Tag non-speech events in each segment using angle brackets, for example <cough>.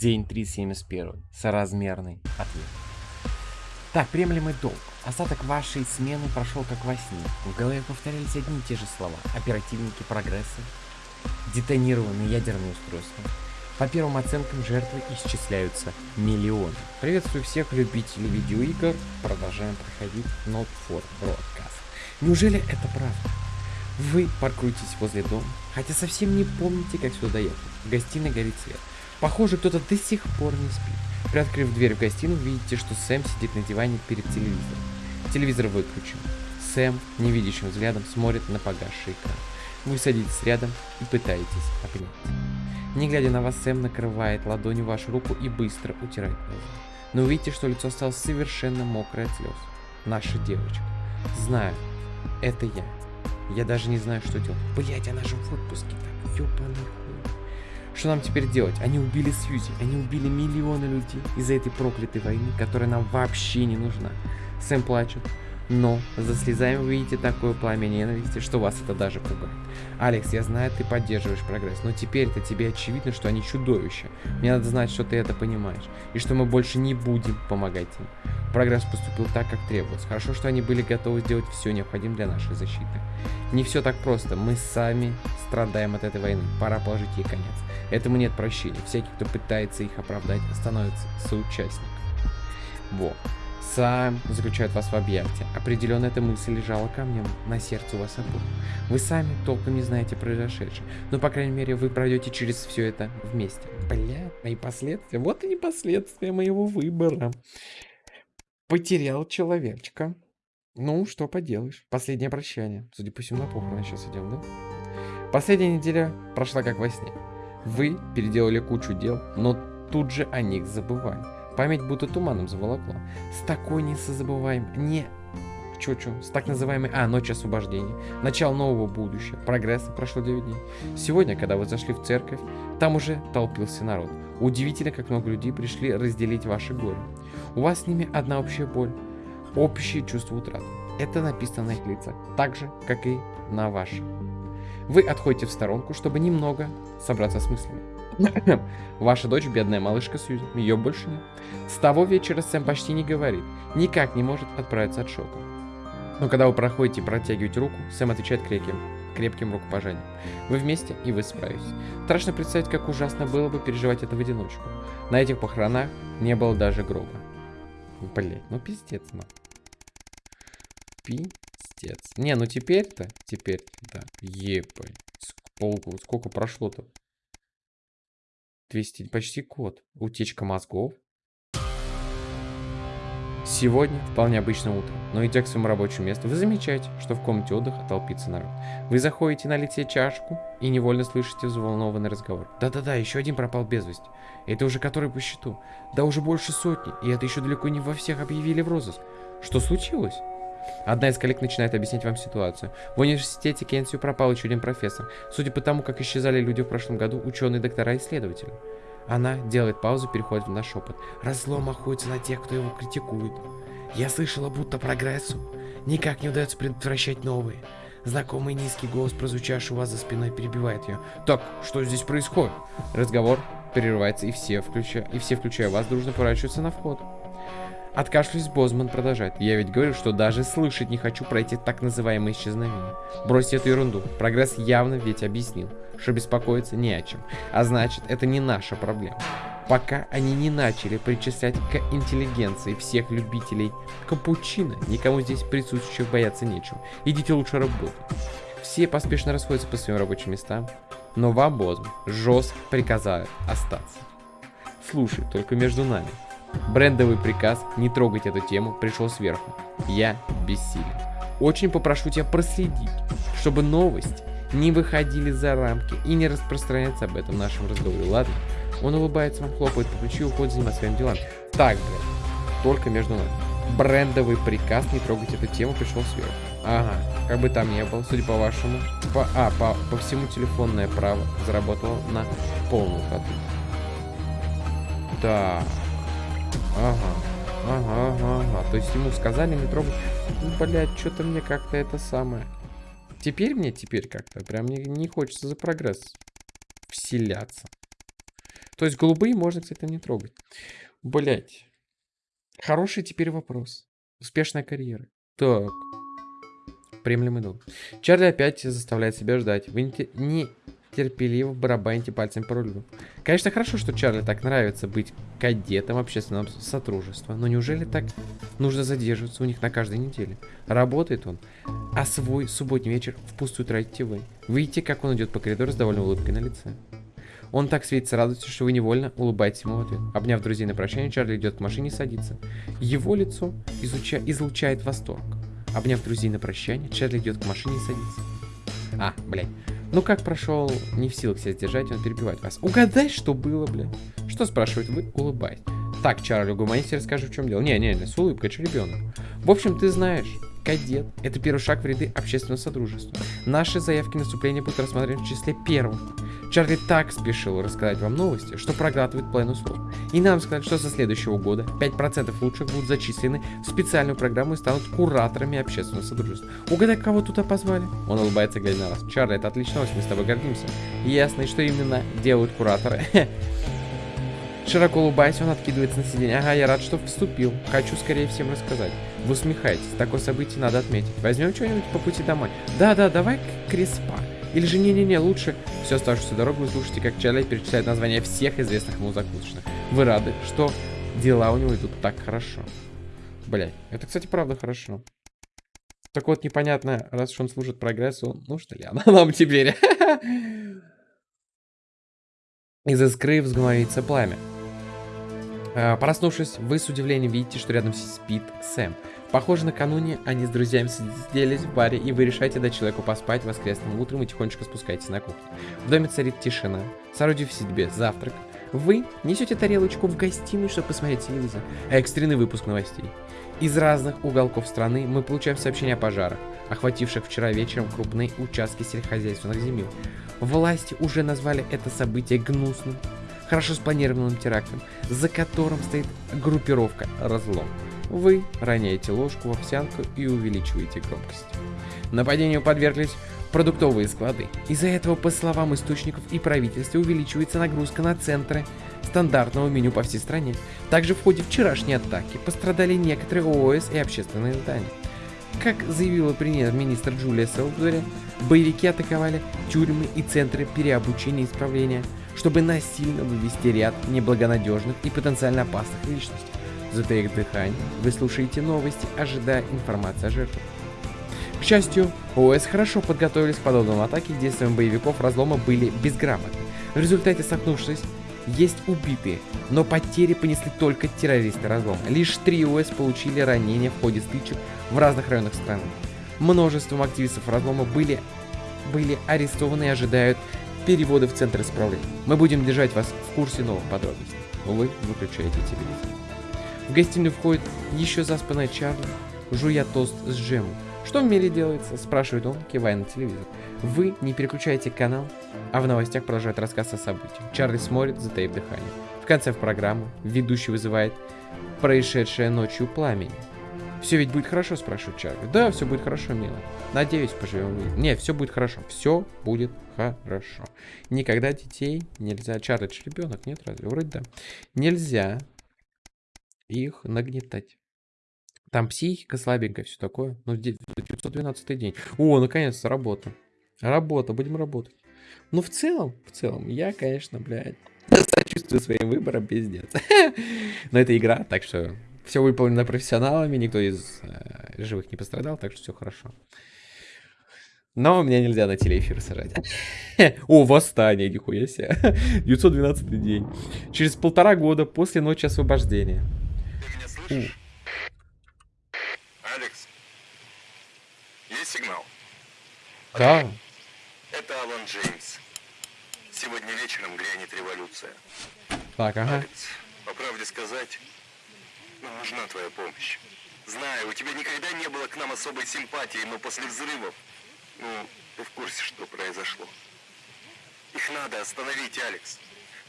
День 371. Соразмерный ответ. Так, приемлемый долг. Остаток вашей смены прошел как во сне. В голове повторялись одни и те же слова. Оперативники прогресса, детонированные ядерные устройства. По первым оценкам жертвы исчисляются миллионы. Приветствую всех любителей видеоигр. Продолжаем проходить Not for Broadcast. Неужели это правда? Вы паркуетесь возле дома, хотя совсем не помните, как сюда доехать. В гостиной горит свет. Похоже, кто-то до сих пор не спит. Приоткрыв дверь в гостиную, видите, что Сэм сидит на диване перед телевизором. Телевизор выключен. Сэм невидящим взглядом смотрит на погасший экран. Вы садитесь рядом и пытаетесь обнять. Не глядя на вас, Сэм накрывает ладонью вашу руку и быстро утирает глаза. Но увидите, что лицо стало совершенно мокрое от слез. Наша девочка. Знаю, это я. Я даже не знаю, что делать. Блять, она же в отпуске так. Ёбаный. Что нам теперь делать? Они убили Сьюзи. Они убили миллионы людей из-за этой проклятой войны, которая нам вообще не нужна. Сэм плачет. Но за слезами вы видите такое пламя ненависти, что вас это даже пугает. Алекс, я знаю, ты поддерживаешь прогресс, но теперь-то тебе очевидно, что они чудовища. Мне надо знать, что ты это понимаешь, и что мы больше не будем помогать им. Прогресс поступил так, как требовалось. Хорошо, что они были готовы сделать все необходимое для нашей защиты. Не все так просто. Мы сами страдаем от этой войны. Пора положить ей конец. Этому нет прощения. Всякий, кто пытается их оправдать, становится соучастником. Во. Сам заключает вас в объятия. Определенно эта мысль лежала камнем на сердце у вас обоих. Вы сами толком не знаете произошедшее. Но, по крайней мере, вы пройдете через все это вместе. Бля, мои последствия. Вот они последствия моего выбора. Потерял человечка. Ну, что поделаешь. Последнее прощание. Судя по всему, на похороны сейчас идем, да? Последняя неделя прошла как во сне. Вы переделали кучу дел, но тут же о них забывали. Память будто туманом заволокла. С такой несозабываемой... Не... Чё-чё? С так называемой... А, ночь освобождения. Начало нового будущего. Прогресса прошло 9 дней. Сегодня, когда вы зашли в церковь, там уже толпился народ. Удивительно, как много людей пришли разделить ваши горе. У вас с ними одна общая боль. Общее чувство утраты. Это написано на их лицах. Так же, как и на ваших. Вы отходите в сторонку, чтобы немного собраться с мыслями. <laughs> Ваша дочь, бедная малышка Сьюзи, ее больше нет. С того вечера Сэм почти не говорит, никак не может отправиться от шока. Но когда вы проходите и протягиваете руку, Сэм отвечает крепким, крепким рукопожанием. Вы вместе, и вы справитесь. Страшно представить, как ужасно было бы переживать это в одиночку. На этих похоронах не было даже гроба. Блять, ну пиздец, ну. Пиздец. Не, ну теперь-то, теперь, да, ебать. Сколько, сколько прошло-то? 200, почти год. Утечка мозгов. Сегодня вполне обычное утро, но идя к своему рабочему месту, вы замечаете, что в комнате отдыха толпится народ. Вы заходите налить чашку и невольно слышите взволнованный разговор. Да-да-да, еще один пропал без вести. Это уже который по счету. Да уже больше сотни, и это еще далеко не во всех объявили в розыск. Что случилось? Одна из коллег начинает объяснять вам ситуацию. В университете Кенсию пропал еще один профессор. Судя по тому, как исчезали люди в прошлом году, ученые, доктора и исследователи. Она делает паузу, переходит на шепот. Разлом охотится на тех, кто его критикует. Я слышала, будто прогрессу никак не удается предотвращать новые. Знакомый низкий голос, прозвучавший у вас за спиной, перебивает ее. Так, что здесь происходит? Разговор прерывается, и все, включая, и все, включая вас, дружно поворачиваются на вход. Откашлясь, Бозман продолжает. Я ведь говорю, что даже слышать не хочу про эти так называемые исчезновения. Бросьте эту ерунду. Прогресс явно ведь объяснил, что беспокоиться не о чем. А значит, это не наша проблема. Пока они не начали причислять к интеллигенции всех любителей капучино, никому здесь присутствующих бояться нечего. Идите лучше работать. Все поспешно расходятся по своим рабочим местам, но вам, Бозман, жестко приказают остаться. Слушай, только между нами. Брендовый приказ не трогать эту тему пришел сверху. Я бессилен. Очень попрошу тебя проследить, чтобы новости не выходили за рамки и не распространяться об этом в нашем разговоре, ладно? Он улыбается, вам хлопает по плечу и уходит заниматься своим делом. Так, блядь, только между нами. Брендовый приказ не трогать эту тему пришел сверху. Ага, как бы там ни было, судя по вашему, по, а, по, по всему телефонное право заработало на полную ходу. Так. Ага. Ага, ага, ага. То есть ему сказали не трогать. Ну, блядь, что-то мне как-то это самое. Теперь мне, теперь как-то, прям не, не хочется за прогресс вселяться. То есть голубые можно, кстати, не трогать. Блять. Хороший теперь вопрос. Успешная карьера. Так. Приемлемый долг. Чарли опять заставляет себя ждать. Вы не терпеливо барабаните пальцем по рулю. Конечно, хорошо, что Чарли так нравится быть кадетом общественного сотрудничества, но неужели так нужно задерживаться у них на каждой неделе? Работает он, а свой субботний вечер впустую тратите вы. Видите, как он идет по коридору с довольной улыбкой на лице. Он так светится радостью, что вы невольно улыбаетесь ему в ответ. Обняв друзей на прощание, Чарли идет к машине и садится. Его лицо изуча... излучает восторг. Обняв друзей на прощание, Чарли идет к машине и садится. А, блядь. Ну как прошел, не в силах себя сдержать, он перебивает вас. Угадай, что было, блядь. Что спрашивает вы, улыбаясь. Так, Чарли, угомонись, расскажи, в чем дело. Не-не-не, с улыбкой, что ребенок. В общем, ты знаешь, кадет – это первый шаг в ряды общественного содружества. Наши заявки на вступление будут рассмотрены в числе первых. Чарли так спешил рассказать вам новости, что проглатывает половину слов. И нам сказать, что со следующего года 5% лучших будут зачислены в специальную программу и станут кураторами общественного содружества. Угадай, кого туда позвали? Он улыбается, глядя на вас. Чарли, это новость, мы с тобой гордимся. Ясно, и что именно делают кураторы. <laughs> Широко улыбаясь, он откидывается на сиденье. Ага, я рад, что вступил. Хочу скорее всем рассказать. Вы усмехаетесь. Такое событие надо отметить. Возьмем что-нибудь по пути домой. Да-да, давай Креспа. Или же не-не-не, лучше всю оставшуюся дорогу вы слушайте, как Чарли перечисляет названия всех известных ему закусочных. Вы рады, что дела у него идут так хорошо. Блять, это, кстати, правда хорошо. Так вот, непонятно, раз уж он служит прогрессу, ну что ли, она нам теперь. <laughs> Из искры взгноится пламя. А, проснувшись, вы с удивлением видите, что рядом спит Сэм. Похоже, накануне они с друзьями сиделись в баре, и вы решаете дать человеку поспать воскресным утром и тихонечко спускаетесь на кухню. В доме царит тишина. Соорудив себе завтрак, вы несете тарелочку в гостиную, чтобы посмотреть телевизор. Экстренный выпуск новостей. Из разных уголков страны мы получаем сообщения о пожарах, охвативших вчера вечером крупные участки сельскохозяйственных земель. Власти уже назвали это событие гнусным, хорошо спланированным терактом, за которым стоит группировка «Разлом». Вы роняете ложку в овсянку и увеличиваете громкость. Нападению подверглись продуктовые склады. Из-за этого, по словам источников и правительства, увеличивается нагрузка на центры стандартного меню по всей стране. Также в ходе вчерашней атаки пострадали некоторые ООС и общественные здания. Как заявила премьер-министр Джулия Селдури, боевики атаковали тюрьмы и центры переобучения и исправления, чтобы насильно вывести ряд неблагонадежных и потенциально опасных личностей. Затаив дыхание, вы слушаете новости, ожидая информации о жертвах. К счастью, ОС хорошо подготовились к подобным атаке, действиям боевиков разлома были безграмотны. В результате столкнувшись, есть убитые, но потери понесли только террористы разлома. Лишь три ОС получили ранения в ходе стычек в разных районах страны. Множеством активистов разлома были, были арестованы и ожидают перевода в центр исправления. Мы будем держать вас в курсе новых подробностей. Вы выключаете телевизор. В гостиную входит еще заспанная Чарли, жуя тост с джемом. «Что в мире делается?» – спрашивает он, кивая на телевизор. Вы не переключаете канал, а в новостях продолжает рассказ о событиях. Чарли смотрит, затаив дыхание. В конце программы ведущий вызывает происшедшее ночью пламень. Все ведь будет хорошо, спрашивает Чарли. Да, все будет хорошо, мило. Надеюсь, поживем. Не, все будет хорошо. Все будет хорошо. Никогда детей нельзя... Чарли, ребенок, нет разве? Вроде да. Нельзя их нагнетать. Там психика слабенькая, все такое. Ну, 912 день. О, наконец-то работа. Работа, будем работать. Ну, в целом, в целом, я, конечно, блядь, <laughs> сочувствую своим выборам, пиздец. <laughs> Но это игра, так что все выполнено профессионалами, никто из э, живых не пострадал, так что все хорошо. Но меня нельзя на телеэфир сажать. О, восстание, нихуя себе. 912 день. Через полтора года после ночи освобождения. Алекс, есть сигнал? Да. Это Алан Джеймс. Сегодня вечером грянет революция. Так, ага. Алекс, по правде сказать, нам нужна твоя помощь. Знаю, у тебя никогда не было к нам особой симпатии, но после взрывов, ну, ты в курсе, что произошло. Их надо остановить, Алекс.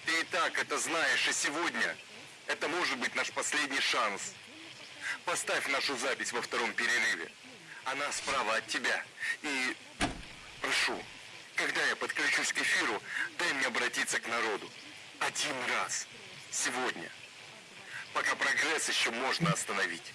Ты и так это знаешь, и сегодня это может быть наш последний шанс. Поставь нашу запись во втором перерыве. Она справа от тебя. И прошу, когда я подключусь к эфиру, дай мне обратиться к народу. Один раз. Сегодня. Пока прогресс еще можно остановить.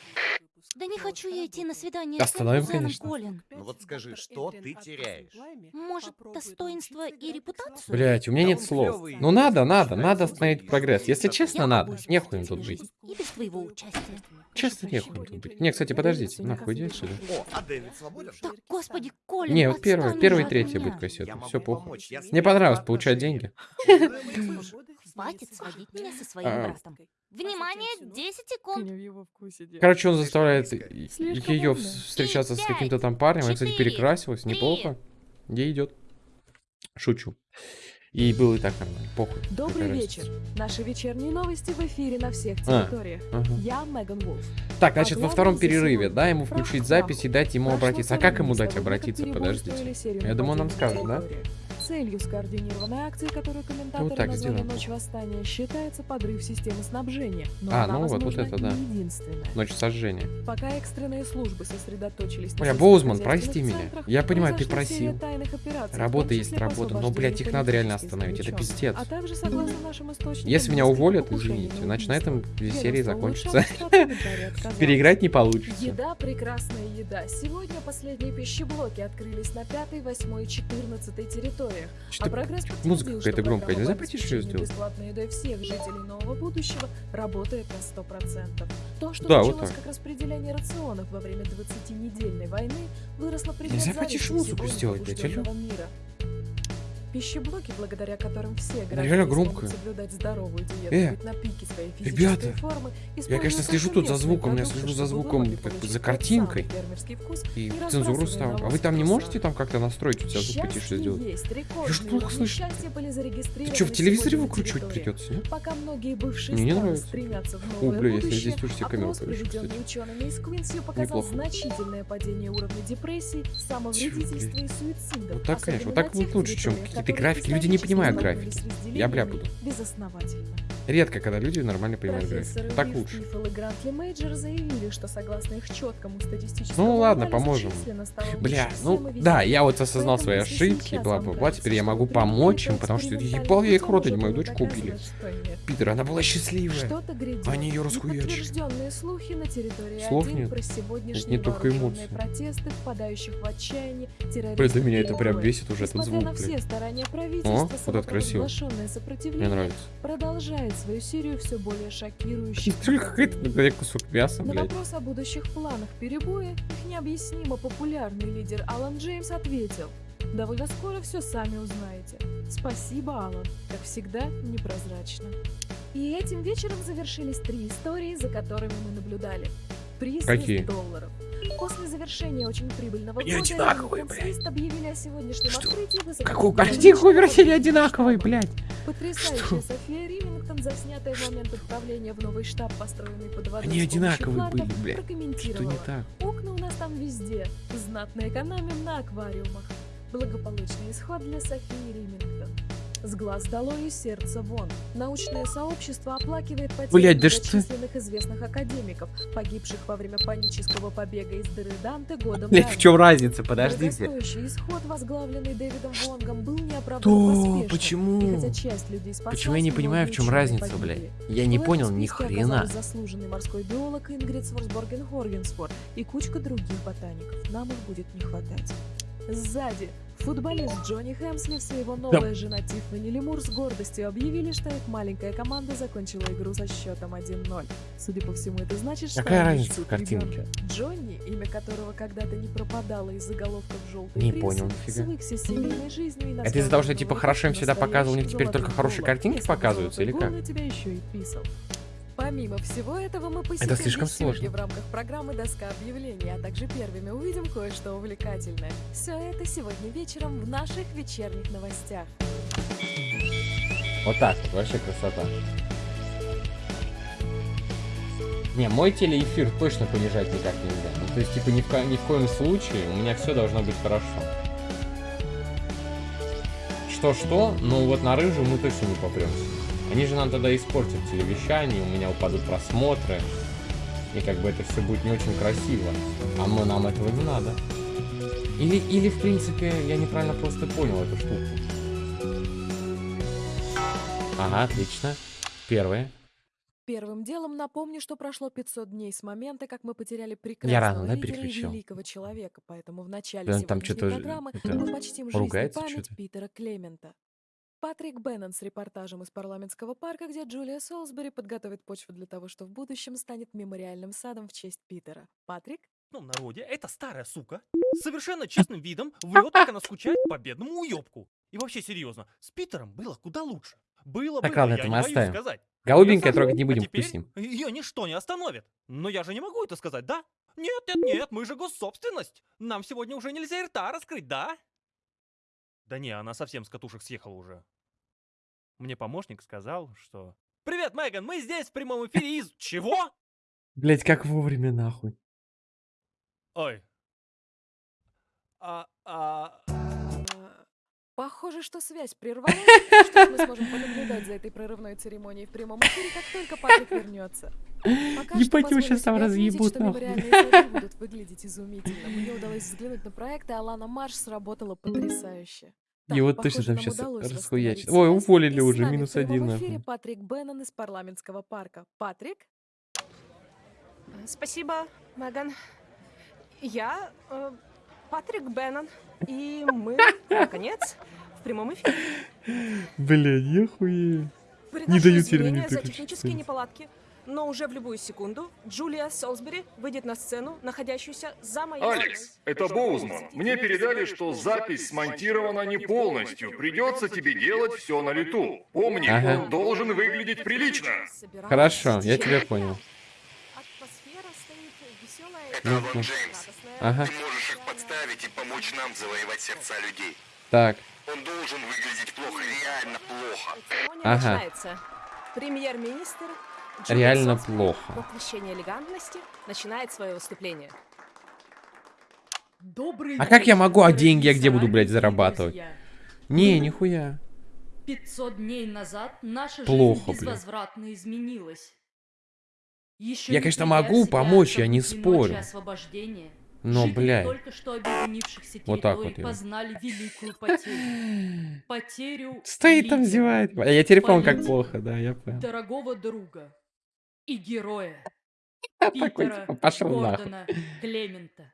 Да не хочу я идти на свидание Остановим, с конечно. Колин. Ну вот скажи, что ты теряешь? Может, достоинство и репутацию? Блять, у меня Да нет слов. Ну надо, надо, надо остановить прогресс. Если честно, надо. Нехуй им тут быть. И без твоего участия. Честно, нехуй им тут быть. Не, кстати, подождите, нахуй иди отсюда. О, а Дэвид свободен? Так, господи, Колин, Не, вот первое, первый и уже от третий меня. будет кассета. Я Все, похуй. я Мне понравилось получать деньги. Хватит сводить меня со своим А. братом. Внимание, 10 Ты секунд. не в его вкусе дело. Короче, он заставляет Слишком ее умно. встречаться с Пять, каким-то там парнем. Она, кстати, перекрасилась, три. неплохо. Ей идет. Шучу. И было и так нормально. Похуй. Добрый Какая вечер. разница. Наши вечерние новости в эфире на всех А. территориях. Ага. Я Меган Вулф. Так, значит, во главное втором перерыве, да, ему включить запись и дать ему обратиться. А как ему дать обратиться? Подождите. Я думаю, он нам скажет, да? Территории. Целью скоординированной акции, которую комментаторы так назвали сделаем. «Ночь восстания», считается подрыв системы снабжения. Но А, она, ну вот, вот возможно, это да. не единственная. Ночь сожжения. Пока экстренные службы сосредоточились на Бля, сельскохозяйственных Боузман, прости меня. Я понимаю, ты просил. Работа есть работа, но, блядь, их надо реально остановить. Это пиздец. А также, согласно нашим источникам, Если меня уволят, извините, на значит на этом серии отказалось. Переиграть не получится. Еда, прекрасная еда. Сегодня последние пищеблоки открылись на 5, 8 и 14 территориях. А Что-то прогресс музыка какая-то что громкая. Нельзя по потише обеспечению сделать? бесплатной едой всех жителей нового будущего работает на 100%. То, что Да, вот началось так. как распределение рационов во время 20-недельной войны, выросло при Нельзя потише музыку сделать, блядь, алло? непробужденного мира. Пищеблоки, благодаря которым все граждане громкая. соблюдать здоровую диету, Э, быть на пике своей ребята, физической формы, Я, конечно, слежу тут за звуком, я слежу за звуком, как бы за картинкой. И цензуру ставлю. А вы там не можете там как-то настроить у тебя звук потише сделать? Я ж плохо слышу. Ты что, в телевизоре выкручивать придется, нет? Пока многие бывшие Мне не нравится. О, бля, если будущее, здесь тоже все камеры опрос, повешу, кстати. Неплохо. значительное падение уровня депрессии, самовредительства и суицидов. Вот так, конечно, вот так будет лучше, чем какие-то которые графики. Люди не понимают графики. Я бля буду. Редко, когда люди нормально понимают графики. Так лучше. Заявили, что согласно их четкому статистическому Ну ладно, поможем. Бля, ну да, я вот осознал свои ошибки, бла-бла-бла, теперь я могу помочь им, потому что ебал я их рот, они мою дочку убили. Питер, она была счастливая. Они её расхуячили. Слов нет. сегодняшние не только эмоции. Блин, да меня это прям бесит уже этот звук, на старания правительства, О, вот это красиво. Мне нравится. продолжает свою серию все более шокирующих Только какой-то блядь, кусок мяса, На блядь. вопрос о будущих планах перебоя их необъяснимо популярный лидер Алан Джеймс ответил «Довольно скоро все сами узнаете. Спасибо, Алан. Как всегда, непрозрачно». И этим вечером завершились три истории, за которыми мы наблюдали. Приз Какие? 200 долларов. После завершения очень прибыльного Они года одинаковые, блядь. Объявили о сегодняшнем Что? открытии Какие ховер серии штаба. одинаковые, блядь? Потрясающая Что? София Римингтон, заснятая в момент отправления в новый штаб, построенный под водой Они одинаковые фларков, были, блядь. Что не так? Окна у нас там везде. Знатно экономим на аквариумах. Благополучный исход для Софии Римингтон. С глаз долой и сердца вон. Научное сообщество оплакивает потери Блядь, да что- многочисленных известных академиков, погибших во время панического побега из дыры Данте годом Блядь, в чем разница? Подождите. Исход, возглавленный Дэвидом Вонгом, был неоправданно То, поспешным. И почему? хотя часть людей спаслась, Почему я не понимаю, в чем разница, ученые блядь? погибли. Я не В понял ни хрена. заслуженный морской биолог Ингрид Сворсборген Хоргенсфор и кучка других ботаников. Нам их будет не хватать. Сзади. Футболист Джонни Хэмслифс и его новая жена Тиффани Лемур с гордостью объявили, что их маленькая команда закончила игру со счетом 1-0. Судя по всему, это значит, что Какая они разница в картинке? ребенка. Джонни, имя которого когда-то не пропадало из заголовков желтой Не прессы, понял, нифига. свыкся с семейной жизнью и Это из-за того, что типа хорошо им всегда показывал, у них теперь только хорошие картинки показываются, или как? тебя еще и писал. Помимо всего этого, мы посетим слишком вечерки сложно. в рамках программы «Доска объявлений», а также первыми увидим кое-что увлекательное. Все это сегодня вечером в наших вечерних новостях. Вот так вот, вообще красота. Не, мой телеэфир точно понижать никак нельзя. Ну, то есть, типа, ни в, ко- ни в коем случае у меня все должно быть хорошо. Что-что, ну вот на рыжую мы точно не попремся. Они же нам тогда испортят телевещание, у меня упадут просмотры. И как бы это все будет не очень красиво. А мы, нам этого не надо. Или, или, в принципе, я неправильно просто понял эту штуку. Ага, отлично. Первые. Первым делом напомню, что прошло 500 дней с момента, как мы потеряли рано, прекрасного да, лидера и переключил? великого человека, поэтому в начале Да там сегодняшней чё-то, программы это, мы почтим жизнь и память. Питера Клемента. Патрик Беннон с репортажем из парламентского парка, где Джулия Солсбери подготовит почву для того, что в будущем станет мемориальным садом в честь Питера. Патрик? В народе эта старая сука с совершенно честным видом врет, как она скучает по бедному уёбку. И вообще, серьезно, с Питером было куда лучше. Было, Так, было, ладно, я это не мы боюсь оставим. сказать. Голубенькое трогать не А будем, теперь впустим. Ее ничто не остановит. Но я же не могу это сказать, да? Нет, нет, нет, мы же госсобственность. Нам сегодня уже нельзя рта раскрыть, да? Да не, она совсем с катушек съехала уже. Мне помощник сказал, что... Привет, Меган, мы здесь в прямом эфире из... Чего? Блять, как вовремя нахуй. Ой. А, а... Похоже, что связь прервалась. Что мы сможем <laughs> понаблюдать за этой прорывной церемонией в прямом эфире, как только Патрик вернется. Пока Ебать, его позволю там разъебут, что нахуй. <laughs> будут выглядеть изумительно. Мне удалось взглянуть на проект, и Алана Марш сработала потрясающе. Так, Его точно похоже, там расхуячат. восстановить Ой, уволили И уже, в минус один, эфире нахуй. Патрик Беннон из парламентского парка. Патрик? Спасибо, Меган. Я э, Патрик Беннон, и мы, наконец, в прямом эфире. Бля, нихуя. Приношу дают теперь за технические неполадки, но уже в любую секунду Джулия Солсбери выйдет на сцену, находящуюся за моей Алекс, это Боузман. Мне передали, что запись смонтирована не полностью. Придется тебе делать все на лету. Помни, Ага. он должен выглядеть прилично. Хорошо, я тебя понял. Атмосфера стоит веселая. Это Ну, ну. Джеймс. Ага, Ты можешь их подставить и помочь нам завоевать сердца людей. так. Он должен выглядеть плохо, реально плохо. Ага. начинается. Премьер-министр Реально плохо. Воплощение элегантности начинает свое выступление. Добрый А как я могу, а деньги я где буду, блядь, зарабатывать? Не, нихуя. 500 дней назад наша Плохо, жизнь блин. безвозвратно изменилась. Еще Я, не конечно, могу себя помочь, я не спорю. Но, блядь. только что объединившихся Вот так вот познали великую потерю. <laughs> Потерю Стоит там зевает. А я теперь помню, как плохо, да, я понял. дорогого друга и героя Такой, Питера типа, пошел нахуй. Гордона Клемента.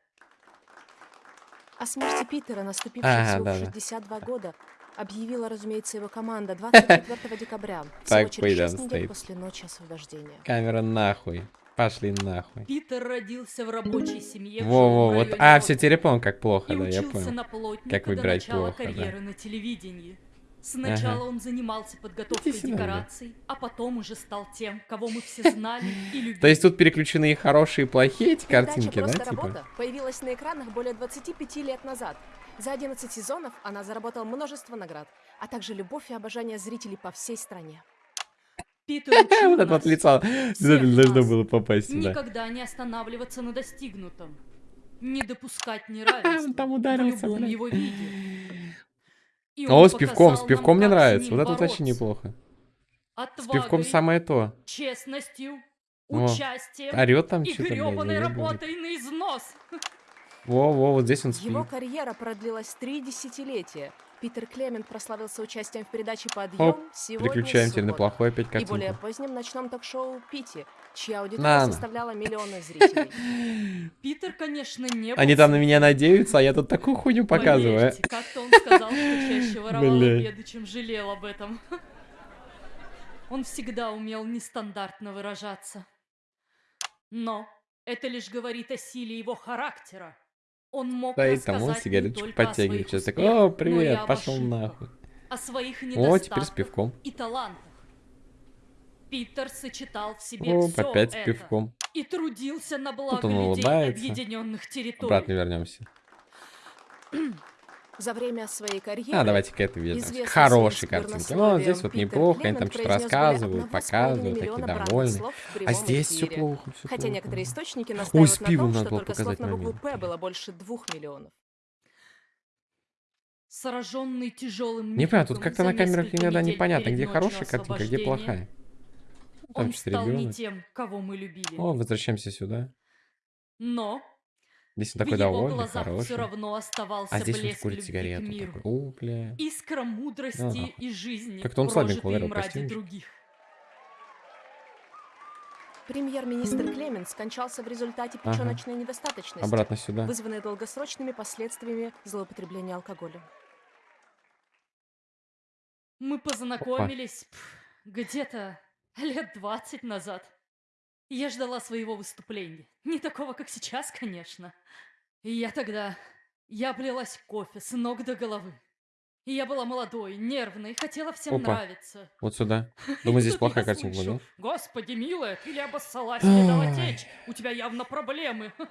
О смерти Питера, наступившей Ага, всего да, в да. 62 года, объявила, разумеется, его команда 24 декабря, всего через пойдем 6 недель стоит. после ночи освобождения. Камера нахуй. Пошли нахуй. Питер родился в рабочей семье в Во-во, жилом вот. А, все, теперь как плохо, и да, я понял. на плотника Как выбирать начала плохо, да. карьеры на телевидении. Сначала Ага. он занимался подготовкой Иди сюда, бля. декораций, а потом уже стал тем, кого мы все <laughs> знали и любили. То есть тут переключены и хорошие, и плохие эти картинки, да, «Просто типа? работа» появилась на экранах более 25 лет назад. За 11 сезонов она заработала множество наград, а также любовь и обожание зрителей по всей стране. <laughs> Вот это вот нас лицо. всех Обязательно должно было попасть сюда. никогда не останавливаться на достигнутом, не допускать <laughs> Он неравенства там в ударился, любом блядь. его виде. И О, с пивком, с пивком мне с нравится. Вот это вот вообще неплохо. С Отвагой, пивком самое то. честностью, О, участием Орет там и что-то, блядь, гребаной заебывает. работой на износ. Во-во, вот здесь он спит. Его карьера продлилась три десятилетия. Питер Клемент прославился участием в передаче Оп, «Подъем» сегодня Переключаем теперь на плохой опять И более картинку. позднем ночном ток-шоу «Пити», чья аудитория На, на. составляла миллионы зрителей. <laughs> Питер, конечно, не был Они там на меня надеются, а я тут такую хуйню показываю. Поверьте, как-то он сказал, что чаще воровал обеды, чем жалел об этом. <laughs> Он всегда умел нестандартно выражаться. Но это лишь говорит о силе его характера. Он мог он рассказать не только о своих Сейчас успехах, о, но и привет, пошел ошибках, нахуй. О своих О, недостатках теперь с пивком. и талантах. Питер сочетал в себе О, все опять с это пивком. и трудился на благо он людей улыбается. объединенных территорий. Обратно вернемся. За время своей карьеры А, давайте к этой вернемся. известный К хорошей своим картинке. сквернословием Ну, здесь вот Питер неплохо, они там что-то рассказывают, показывают, такие в А здесь все плохо, все Хотя плохо. некоторые источники Ой, с на пивом том, надо что было только слов показать на букву. «П» было больше двух миллионов. Сраженный тяжелым Не понимаю, тут как-то на камерах иногда непонятно, где хорошая картинка, где освобождения плохая. Там Он стал не тем, кого мы любили. О, возвращаемся сюда. Но Здесь он В такой его довольный, глазах все хороший. равно оставался А здесь он блеск курит любви к сигарету. миру. Такой, о, бля. Искра мудрости Ага. и жизни, Как-то он слабенько прожитой ударил им ради других. Премьер-министр Клемент скончался в результате Ага. печеночной недостаточности, Обратно сюда. вызванной долгосрочными последствиями злоупотребления алкоголем. Мы познакомились пф, где-то лет 20 назад. Я ждала своего выступления. Не такого, как сейчас, конечно. И я тогда... Я облилась кофе с ног до головы. И я была молодой, нервной, хотела всем Опа. нравиться. Вот сюда. <laughs> Думаю, здесь плохая картинка будет, Господи, милая, ты ли обоссалась, <gasps> не дала течь? У тебя явно проблемы. <laughs>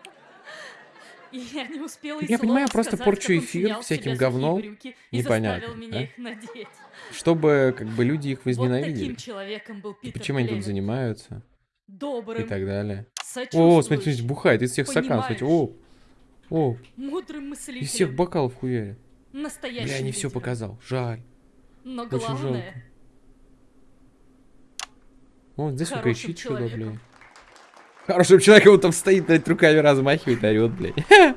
И я не успела и Я понимаю, просто сказать, порчу эфир всяким говном. и Непонятно, меня да? их. Чтобы, как бы, люди их Вот возненавидели. был И почему они тут занимаются? И Добрым, так далее. О, смотрите, смотрите, бухает из всех стаканов. Смотрите, о, о, мудрым из всех мыслителем, бокалов хуярит. настоящим Бля, не все лидером. показал. Жаль. Но Очень главное, жалко. О, здесь кричит что-то, человеком. блядь. Хорошим человеком он там стоит, блядь, руками размахивает, орет, блядь. <laughs>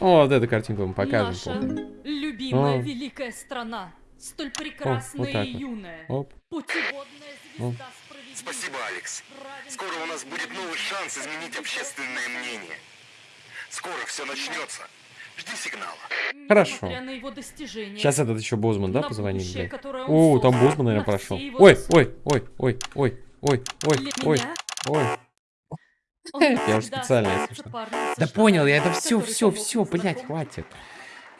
О, вот эту картинку мы покажем. наша помню. любимая О. великая страна, столь прекрасная так и вот. юная, Оп. путеводная звезда. Спасибо, Алекс. Скоро у нас будет новый шанс изменить общественное мнение. Скоро все начнется. Жди сигнала. Хорошо. Сейчас этот еще Бозман, да, он О, там Бозман, наверное, на прошел. Ой, ой, ой, ой, ой, ой, ой, ой, ой. <laughs> Я уже специально, если что. Да понял, я это все, все, все, блядь, хватит.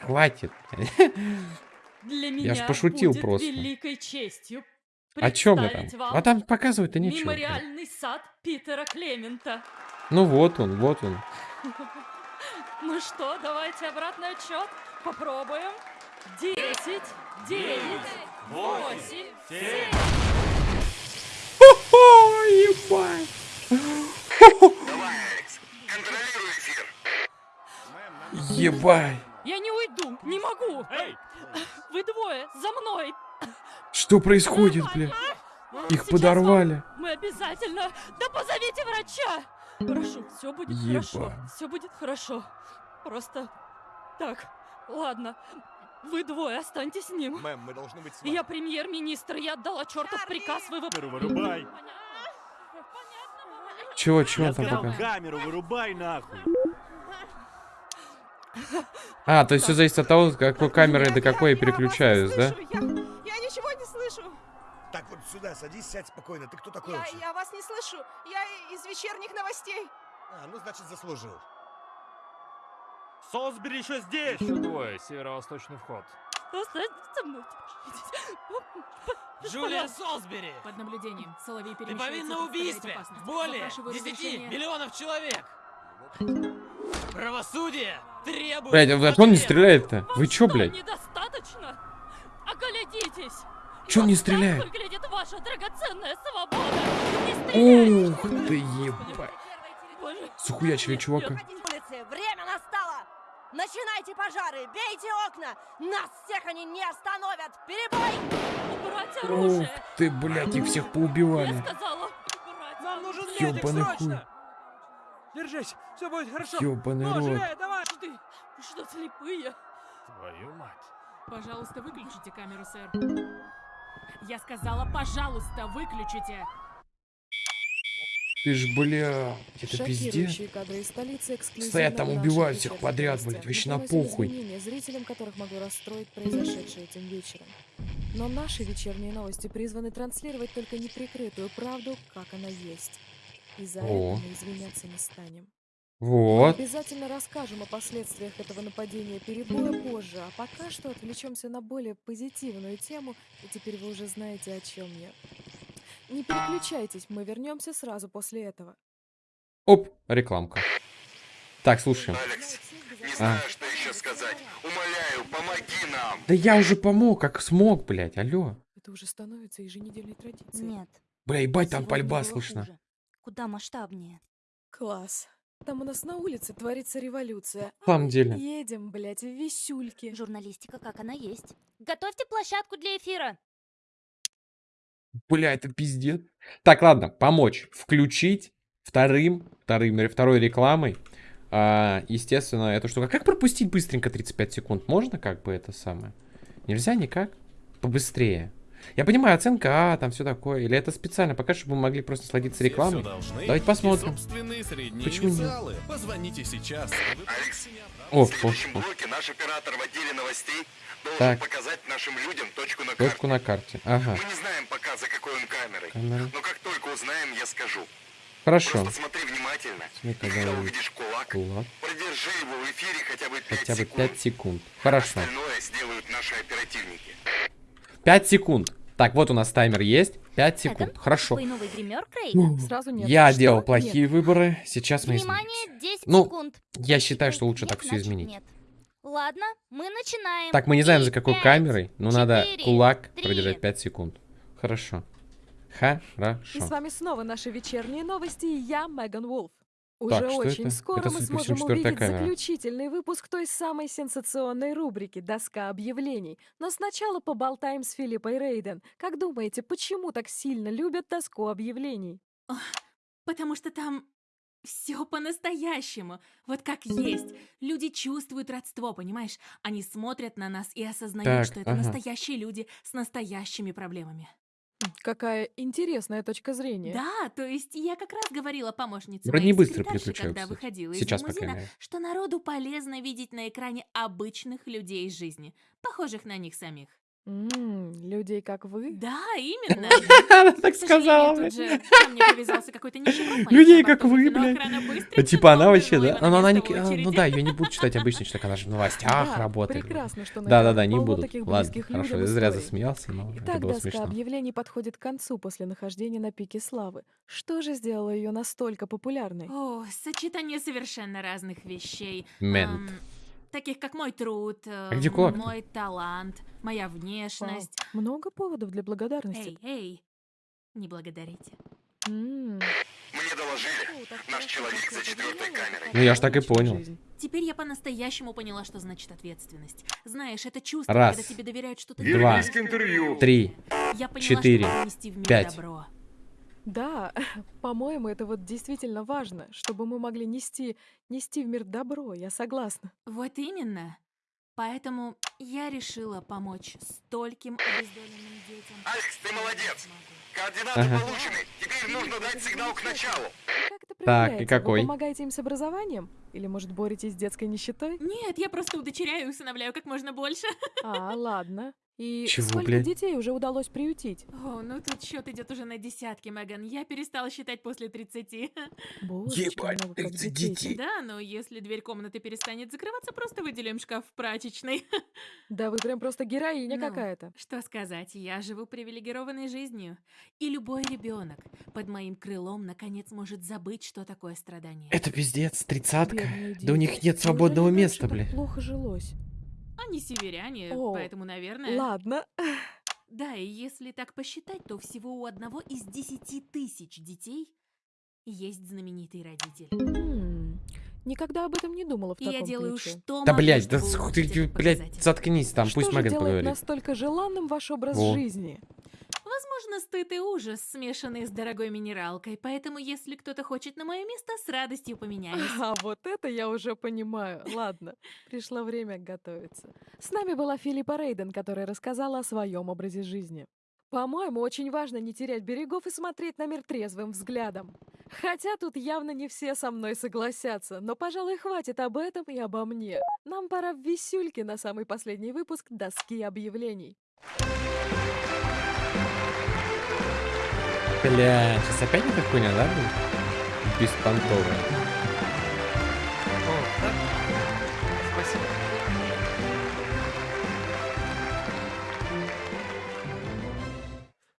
Хватит. <laughs> Для ж меня пошутил будет просто. великой честью О чем я вам А там показывать-то нечего. блядь. мемориальный сад Питера Клемента. Ну вот он, вот он. <laughs> Ну что, давайте обратный отчет. Попробуем. Десять, девять, восемь, семь. Ебать. Давай, Алекс, контролируй эфир. Ебать. Я не уйду, не могу. Эй! Вы двое, за мной. Что происходит, бля? Их Сейчас подорвали. Мы обязательно... Да позовите врача! Прошу, все будет хорошо. Ебать. Все будет хорошо. Просто... Так, ладно. Вы двое останьтесь с ним. Мэм, мы должны быть с вами. Я премьер-министр, я отдала чертов приказ, вы вырубай. Чего, чего Я там сказал, пока? камеру вырубай нахуй. А, то есть все зависит от того, с какой камерой до какой я переключаюсь, да? Я, я ничего не слышу. Так, вот сюда садись, сядь спокойно. Ты кто такой Я, вообще? я вас не слышу. Я из вечерних новостей. А, ну значит заслужил. Солсбери еще здесь. Еще двое, северо-восточный вход. Останьтесь со мной. Джулия Солсбери! Под наблюдением. Соловей Ты повинна в убийстве более 10 миллионов человек! Правосудие требует Блядь, а он не стреляет-то? Вы чё, блядь? недостаточно? Оглядитесь! Чё он не стреляет? выглядит ваша драгоценная свобода! Не! Ух ты, ебать. Захуячили чувака. время настало! Начинайте пожары, бейте окна! Нас всех они не остановят! Перебой! убрать Ух оружие! ты, блядь, их всех Я поубивали. сказала, убрать Нам нужен медик, Ёбаный хуй. срочно! Держись, все будет хорошо. Ёбаный Ну, рот. живее, давай! Ты, вы что, слепые? Твою мать. Пожалуйста, выключите камеру, сэр. Я сказала, пожалуйста, выключите. Ты ж, бля, это пиздец. Стоят там, убивают всех подряд, блядь, вообще на похуй. зрителям, которых могло расстроить произошедшее этим вечером. Но наши вечерние новости призваны транслировать только неприкрытую правду, как она есть. И за О. это мы извиняться не станем. Вот. Обязательно расскажем о последствиях этого нападения перебоя позже, а пока что отвлечемся на более позитивную тему, и теперь вы уже знаете, о чем я. Не переключайтесь, мы вернемся сразу после этого. Оп, рекламка. Так, слушаем. Алекс, не А. знаю, что еще сказать. Умоляю, помоги нам. Да я уже помог, как смог, блядь, алло. Это уже становится еженедельной традицией. Нет. Бля, ебать, там сегодня пальба слышно. хуже. Куда масштабнее. Класс. Там у нас на улице творится революция. В самом деле. Едем, блядь, в висюльки. Журналистика, как она есть. Готовьте площадку для эфира. Бля, это пиздец. Так, ладно, помочь. Включить вторым, вторым, второй рекламой А, естественно, эту штуку. Как пропустить быстренько 35 секунд? Можно как бы это самое? Нельзя никак? Побыстрее. Я понимаю, оценка А, там все такое. Или это специально пока, чтобы мы могли просто сладиться рекламой? Давайте посмотрим. Почему нет? Позвоните сейчас. Алекс, О, в следующем о, о. блоке наш оператор в отделе новостей должен Так. показать нашим людям точку на карте. Точку на карте. Ага. Мы не знаем пока, за какой он камерой. Камера. Но как только узнаем, я скажу. Хорошо. Просто смотри внимательно. Смотри, И когда увидишь кулак, Кулак. продержи его в эфире хотя бы 5 Хотя бы секунд. 5 секунд. Хорошо. Остальное сделают наши оперативники. 5 секунд. Так, вот у нас таймер есть. 5 секунд. Хорошо. Твой новый гример, Крейг? Ну, Сразу нет. Я Что? делал Нет. плохие выборы. Сейчас мы изменим. Внимание, 10 Ну, секунд. Я считаю, что лучше так все изменить. Нет. Ладно, мы начинаем. Так, мы не знаем, за какой камерой, но надо кулак три. продержать 5 секунд. Хорошо. И Хорошо. с вами снова наши вечерние новости, и я, Меган Вулф. Уже Так, что очень это? скоро Это, мы судя по всему, сможем четвертая увидеть камера. заключительный выпуск той самой сенсационной рубрики «Доска объявлений». Но сначала поболтаем с Филиппой Рейден. Как думаете, почему так сильно любят доску объявлений? Потому что там все по-настоящему. Вот как есть. Люди чувствуют родство, понимаешь? Они смотрят на нас и осознают, Так, что это ага. настоящие люди с настоящими проблемами. Какая интересная точка зрения. Да, то есть я как раз говорила помощнице Вроде моей не быстро секретарши, переключаю, когда кстати. выходила Сейчас, из по крайней лимузина, мере. что народу полезно видеть на экране обычных людей из жизни, похожих на них самих. М, людей, как вы? Да, именно. <laughs> Она так К сказала, сожалению, тут блядь. же ко мне привязался какой-то нищеброд, Людей, как вы, но блядь. охрана Типа она вообще, да? Ну, она не... а, Ну да, ее не будут читать обычно, что так она же в новостях Да, работает. прекрасно, что на Да-да-да, не полно будут. таких Ладно, близких хорошо, людям я зря историй. засмеялся, но это Итак, было доска смешно. объявлений подходит к концу после нахождения на пике славы. Что же сделало ее настолько популярной? О, сочетание совершенно разных вещей. Мент. Ам, таких как мой труд, э, где кулак-то? мой талант, моя внешность. Много поводов для благодарности. Эй, эй, не благодарите. М, Мне доложили. Наш человек за четвертой камерой. Ну я ж так и понял. Теперь я по-настоящему поняла, что значит ответственность. Знаешь, это чувство, Раз. когда тебе доверяют что-то Два. интервью. Три. Я поняла, четыре, что могу нести в мир пять. добро. Да, <laughs> по-моему, это вот действительно важно, чтобы мы могли нести, нести в мир добро, я согласна. Вот именно. Поэтому я решила помочь стольким обездоленным детям. Алекс, ты молодец. Координаты Ага. получены. Теперь нужно дать сигнал к началу. Как это Так, и какой? Вы помогаете им с образованием? Или, может, боретесь с детской нищетой? Нет, я просто удочеряю и усыновляю как можно больше. А, ладно. И Чего, сколько блядь? детей уже удалось приютить? О, ну тут счет идет уже на десятки, Меган. Я перестала считать после 30. Божечки, Ебать, много как 30 детей. детей. Да, но если дверь комнаты перестанет закрываться, просто выделим шкаф в прачечной. <laughs> Да вы прям просто героиня Ну, какая-то. Что сказать, я живу привилегированной жизнью. И любой ребенок под моим крылом наконец может забыть, что такое страдание. Это пиздец, тридцатка. Да у них нет свободного места, раньше так бля. плохо жилось. Они северяне, О, поэтому, наверное... Ладно. Да, и если так посчитать, то всего у одного из десяти тысяч детей есть знаменитый родитель. М, Никогда об этом не думала в И я таком делаю ключе. что Да, блядь, да ты, блядь, заткнись там, Что пусть Меган поговорит. настолько желанным ваш образ Во. жизни? Возможно, стыд и ужас, смешанные с дорогой минералкой, поэтому если кто-то хочет на мое место, с радостью поменяюсь. А вот это я уже понимаю. Ладно, пришло время готовиться. С нами была Филиппа Рейден, которая рассказала о своем образе жизни. По-моему, очень важно не терять берегов и смотреть на мир трезвым взглядом. Хотя тут явно не все со мной согласятся, но, пожалуй, хватит об этом и обо мне. Нам пора в висюльки на самый последний выпуск доски объявлений. Бля, сейчас опять эта хуйня, да, будет? Беспонтовая. О, так? Спасибо.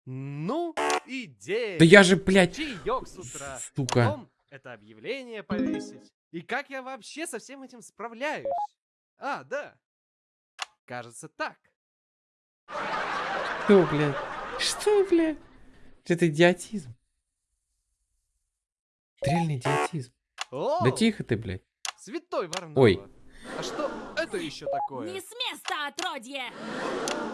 Ну, идея. Да я же, блядь, Чаек с утра. сука. Потом это объявление повесить. И как я вообще со всем этим справляюсь? А, да. Кажется, так. Что, блядь? Что, блядь? Это идиотизм. Это реальный идиотизм. О, Да тихо ты, блядь. Святой Варнава. Ой. А что это еще такое? Не с места, отродье!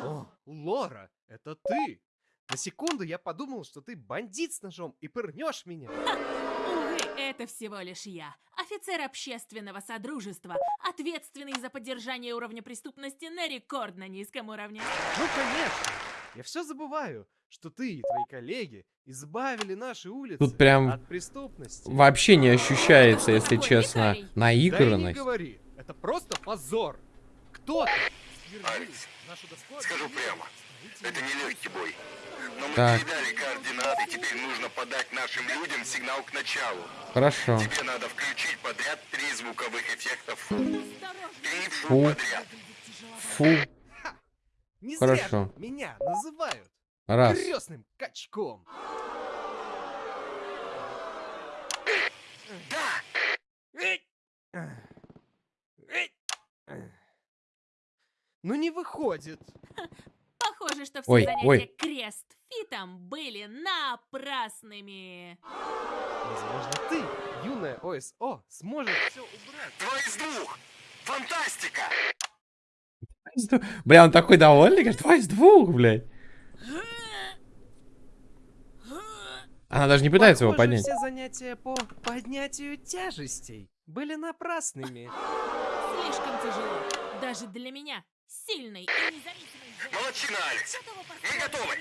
О, Лора, это ты. На секунду я подумал, что ты бандит с ножом и пырнешь меня. Увы, это всего лишь я. Офицер общественного содружества, ответственный за поддержание уровня преступности на рекордно низком уровне. Ну, конечно. Я все забываю, что ты и твои коллеги избавили наши улицы Тут прям от преступности. Вообще не ощущается, если честно, Да и не наигранность. говори. Это просто позор. Кто-то Алекс, скажу прямо, это не легкий бой. Но мы Так. передали координаты, теперь нужно подать нашим людям сигнал к началу. Хорошо. Тебе надо включить подряд три звуковых эффекта фу. Три фу, Фу. подряд. Фу. Не Хорошо. зря меня называют Раз. крестным качком. Ну не выходит. Похоже, что все Ой, занятия ой. крест-фитом были напрасными. Возможно, ты, юная ОСО, сможешь все убрать. Два из двух! Фантастика! <laughs> Бля, он такой довольный, говорит, два из двух, блядь. Она даже не пытается его Похоже, поднять. все занятия по поднятию тяжестей были напрасными. Слишком тяжело. Даже для меня, сильной и независимой Молодчина, Алекс! Мы готовы!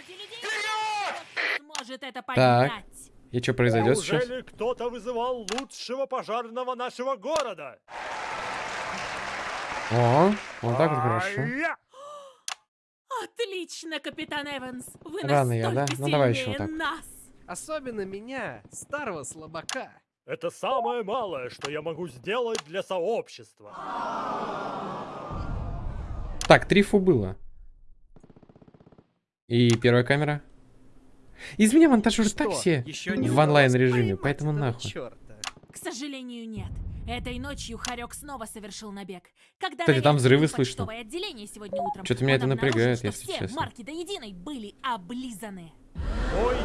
сможет это Так. поднять. И что произойдет сейчас? Неужели кто-то вызывал лучшего пожарного нашего города? О, вот так вот хорошо. Ай-я! Отлично, капитан Эванс. Вы Рано я, да? настолько Ну, давай еще вот так. нас. Особенно меня, старого слабака. Это самое малое, что я могу сделать для сообщества. Так, три фу было. И первая камера. Из меня монтажер так все в онлайн режиме, поэтому нахуй. чёрта. К сожалению, нет. Этой ночью Харек снова совершил набег. Когда Кстати, там взрывы слышно. отделение сегодня утром, Чё-то меня это напрягает, если все честно. марки до единой были облизаны. Ой,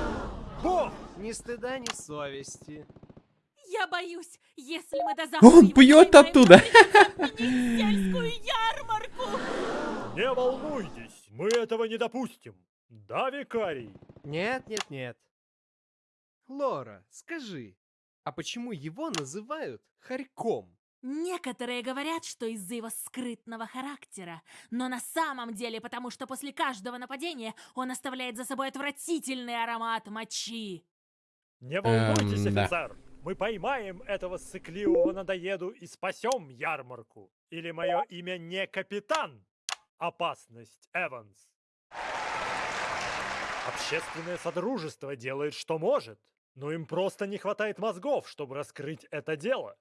бог! Ни стыда, ни совести. Я боюсь, если мы до завтра Он пьет оттуда. сельскую ярмарку. Не волнуйтесь, мы этого не допустим. Да, викарий? Нет, нет, нет. Лора, скажи, а почему его называют Харьком? Некоторые говорят, что из-за его скрытного характера, но на самом деле потому, что после каждого нападения он оставляет за собой отвратительный аромат мочи. Не волнуйтесь, Эм, да. офицер. Мы поймаем этого сыкливого надоеду и спасем ярмарку. Или мое имя не капитан. Опасность, Эванс. Общественное содружество делает, что может, но им просто не хватает мозгов, чтобы раскрыть это дело.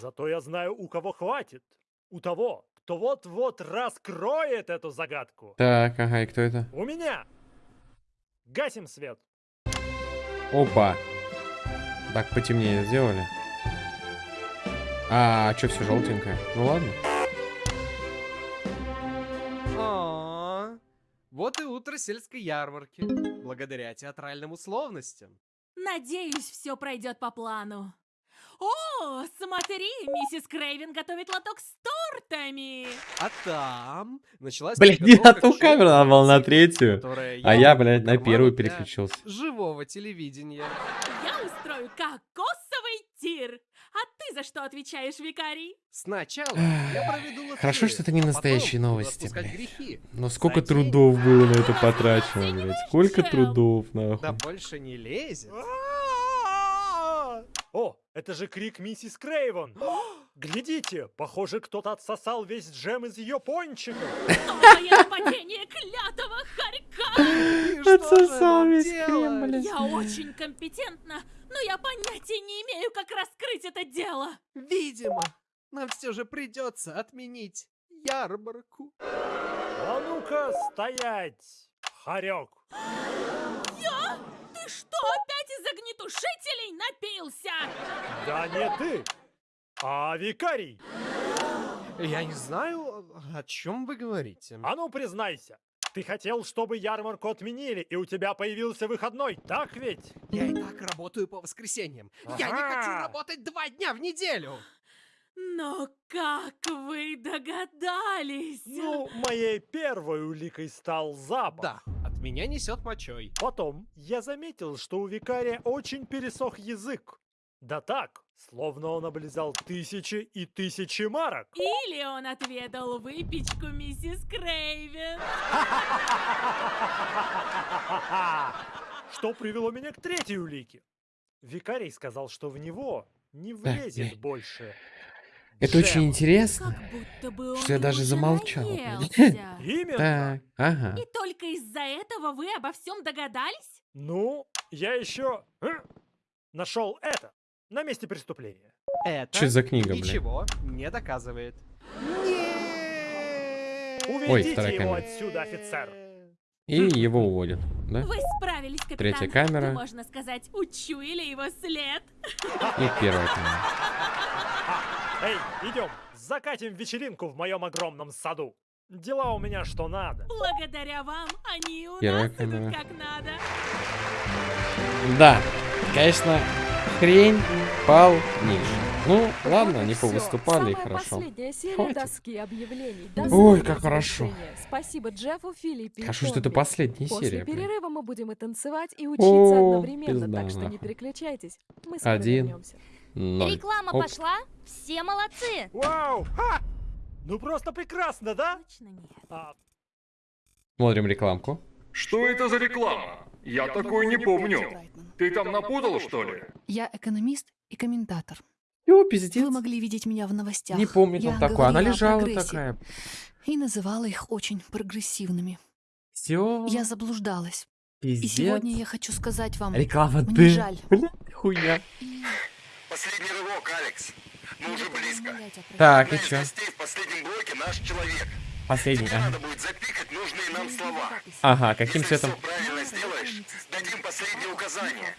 Зато я знаю, у кого хватит. У того, кто вот-вот раскроет эту загадку. Так, ага, и кто это? У меня. Гасим свет. Опа. Так, потемнее сделали. А, что все желтенькое? Ну ладно. А, Вот и утро сельской ярмарки. Благодаря театральным условностям. Надеюсь, все пройдет по плану. О, смотри, миссис Крейвен готовит лоток с тортами. А там началась Блядь, не на ту камеру, было на третью. А я, блядь, на первую переключился. Живого телевидения. Я устрою кокосовый тир. А ты за что отвечаешь, викарий? Сначала я проведу лотерею, Хорошо, что это не а настоящие новости, блядь. Но сколько За день. трудов было на это потрачено, блядь. Сколько трудов, Да нахуй. больше не лезет. О, это же крик миссис Крейвен. <gasps> Глядите, похоже, кто-то отсосал весь джем из ее пончиков. Новое нападение клятого хорька! <laughs> Отсосал весь крем, блядь. Я очень компетентна, но я понятия не имею, как раскрыть это дело. Видимо, нам все же придется отменить ярмарку. А ну-ка, стоять, хорек. Я? Ты что, опять из огнетушителей напился? Да не ты, а викарий. Я не знаю, о чем вы говорите. А ну признайся, ты хотел, чтобы ярмарку отменили, и у тебя появился выходной, так ведь? Я и так работаю по воскресеньям. Я не хочу Ага. работать два дня в неделю. Но как вы догадались? Ну, моей первой уликой стал запах. Да, Меня несет мочой. Потом я заметил, что у викария очень пересох язык. Да так, словно он облизал тысячи и тысячи марок. Или он отведал выпечку миссис Крейвен. Что привело меня к третьей улике. Викарий сказал, что в него не влезет э. больше. Это очень джема. интересно, Будто бы он что я даже замолчал. <laughs> Именно. Так, ага. И только из-за этого вы обо всем догадались? Ну, я еще нашел это на месте преступления. Это Чё за книга, блин? ничего не доказывает. Уведите вторая его камера. отсюда, офицер. И его уводят, да? Вы справились, капитан. Третья камера. Вы, можно сказать, учуяли его след. И первая камера. Эй, идем, закатим вечеринку в моем огромном саду. Дела у меня что надо. Благодаря вам они у Первая нас идут камера. как надо. Да, конечно, хрень полнейшая. Ну, ладно, они повыступали, и хорошо. последняя серия Хватит. доски объявлений. До Ой, как хорошо. Спасибо Джеффу, Филиппе Хорошо, что это последняя После серия, блин. перерыва мы будем и танцевать, и учиться О, одновременно, пизда так что не переключайтесь. Мы скоро Один, вернемся. ноль. Реклама Оп. пошла? Все молодцы! Вау! Ха! Ну просто прекрасно, да? Точно нет. А, Смотрим рекламку. Что это за реклама? Я такой не помню. Ты там напутал, что ли? Я экономист и комментатор. Ё, пиздец. Вы могли видеть меня в новостях. Не помнит Я он такой. Она лежала такая. И называла их очень прогрессивными. Все. Я заблуждалась. И Пиздец. сегодня я хочу сказать вам, Реклама мне ты. жаль. <laughs> Хуйня. Последний рывок, Алекс. Мы уже близко. Так, и чё? в последнем блоке наш человек. Последний. Тебе Ага. надо будет запикать нужные нам слова. Ага, каким Если цветом? правильно сделаешь, дадим последнее указание.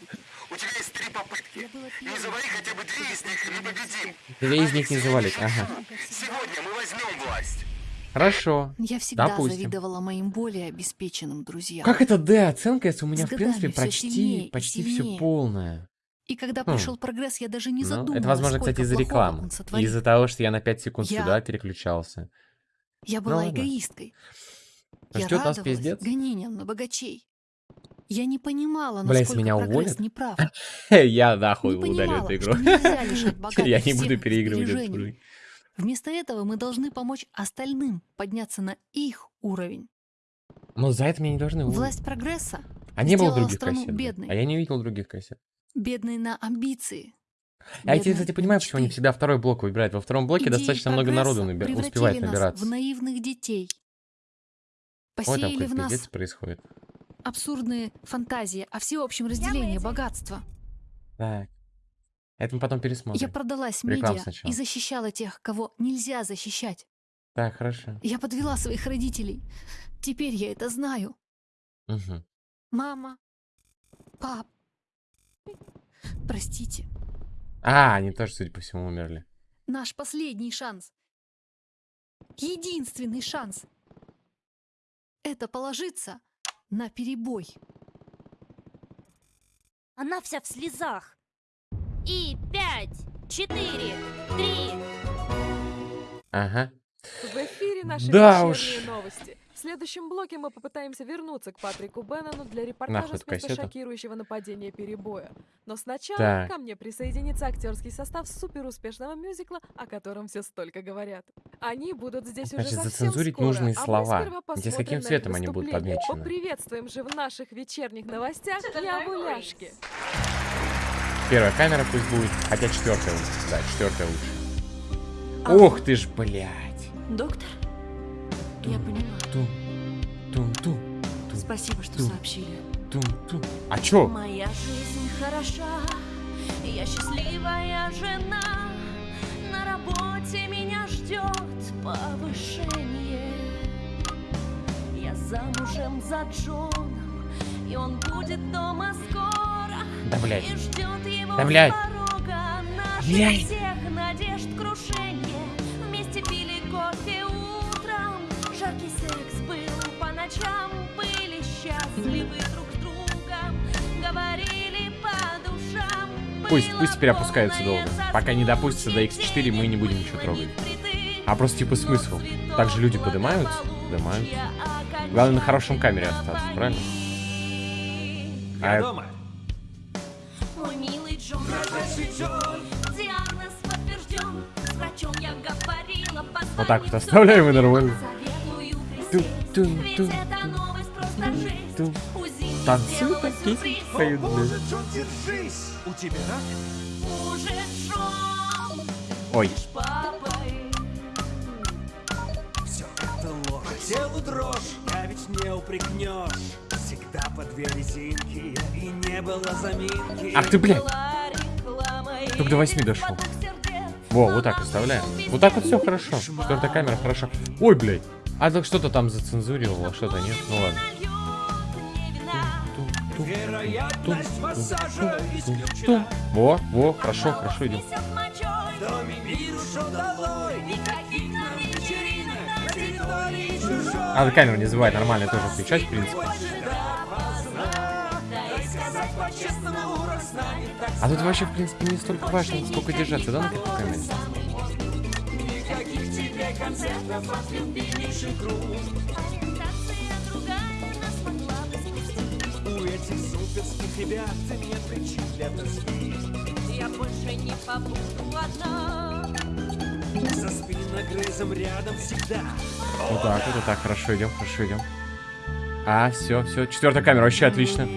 У тебя есть три попытки. Не завали хотя бы две из них, и мы победим. Две из них не завалить. Ага. Сегодня мы возьмем власть. Хорошо. Я всегда Допустим. завидовала моим более обеспеченным друзьям. Как это Д оценка, если у меня, С в принципе, почти, сильнее почти все полное? И когда Хм. пришел прогресс, я даже не Ну, задумывалась, это, возможно, кстати, из-за рекламы. Из-за того, что я на 5 секунд Я- сюда переключался. Я была ладно. эгоисткой. А я нас радовалась пиздец? гонениям на богачей. Я не понимала, Бля, если насколько меня прогресс уволят, неправ. <laughs> я нахуй Не удалю понимала, эту игру. что нельзя лишать <laughs> богатых Я не буду всех переигрывать эту сбережений. игру. Вместо этого мы должны помочь остальным подняться на их уровень. Но за это меня не должны уволить. Власть прогресса А не было сделала других страну кассет. блин. бедной. А я не видел других кассет. бедной на амбиции. А я кстати, понимаю, почему они мечты. всегда второй блок выбирают. Во втором блоке Идеи достаточно много народу наби- успевает нас набираться. в наивных детей. Ой, там Посеяли в нас пиздец происходит. абсурдные фантазии о всеобщем разделении богатства. Так. Это мы потом пересмотрим. Я продалась Рекламу медиа сначала. и защищала тех, кого нельзя защищать. Так, хорошо. Я подвела своих родителей. Теперь я это знаю. Мгм. Мама, пап, простите, А, они тоже, судя по всему, умерли. наш последний шанс. Единственный шанс. Это положиться на перебой. Она вся в слезах. И пять, четыре, три. Ага. В эфире наши Да уж. новости. В следующем блоке мы попытаемся вернуться к Патрику Беннону для репортажа Нахуй с места шокирующего нападения перебоя. Но сначала Так. ко мне присоединится актерский состав суперуспешного мюзикла, о котором все столько говорят. Они будут здесь уже Значит, совсем зацензурить скоро, нужные а мы слова. Интересно, посмотрим каким цветом они будут подмечены? Поприветствуем же в наших вечерних новостях Явуляшки. Первая камера пусть будет, хотя четвертая лучше. Да, четвертая лучше. А. Ух ты ж, блядь. Доктор, я поняла. Тум, тум, тум, Спасибо, что тум. сообщили. тум, тум. А чё? Моя жизнь хороша, я счастливая жена. На работе меня ждет повышение. Я замужем за Джоном, и он будет дома скоро. Да, блядь. И ждет его Да, блядь. порога наших Блядь. всех надежд крушение. Ночам, были счастливы друг с другом, говорили по душам. Пусть, пусть теперь опускаются долго. Пока не допустится до X4, мы не будем ничего трогать. А просто типа смысл. Так же люди поднимаются? Поднимаются. Главное на хорошем камере остаться, правильно? Я А, дома. Мой милый Джон, диагноз подтвержден. С врачом я говорила, Вот так вот оставляем и нормально. советую Танцуют сделалось такие, поют! У тебя рак? Ой. Все это ложь. Дрожь, а ведь не упрекнешь. Всегда по две резинки, и не было заминки. ах ты, блядь. Только до восьми дошел. Во, вот так оставляем. Вот так вот все хорошо. Четвертая камера хорошо. Ой, блядь. А так что-то там зацензурировало, что-то нет. Ну ладно. Вероятность массажа исключена. Во, во, хорошо, хорошо идем. Надо камеру не забывать нормально тоже включать, в принципе. А тут вообще, в принципе, не столько важно, сколько держаться, да, на этой камере? Никаких тебе концертов от любимейших групп. Ориентация другая нас могла бы спасти. У этих суперских ребят нет причин для тоски. Я больше не побуду одна. За спиногрызом рядом всегда. Вот так вот так, хорошо идем, хорошо идем. А, все, все, четвертая камера, вообще отлично.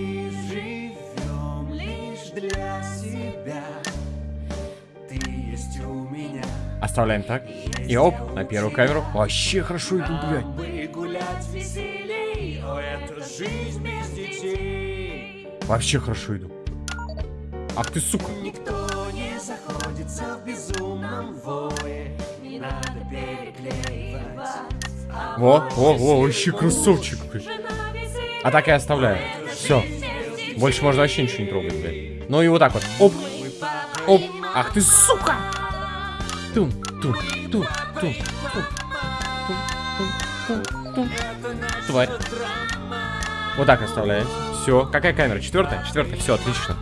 Оставляем так. И оп, на первую камеру. Вообще хорошо иду, блядь. Вообще хорошо иду. Ах ты, сука. Никто не заходится в безумном вое. Не надо переклеивать. Во, во, во, вообще красавчик, блядь. А так и оставляю. Все. Больше можно вообще ничего не трогать, блядь. Ну и вот так вот. Оп. Оп. Ах ты, сука. Тун, тун, тун, тун, тун, тун, тун, тун. Тварь. Вот так оставляете. Все. Какая камера? Четвертая? Четвертая. Все, отлично.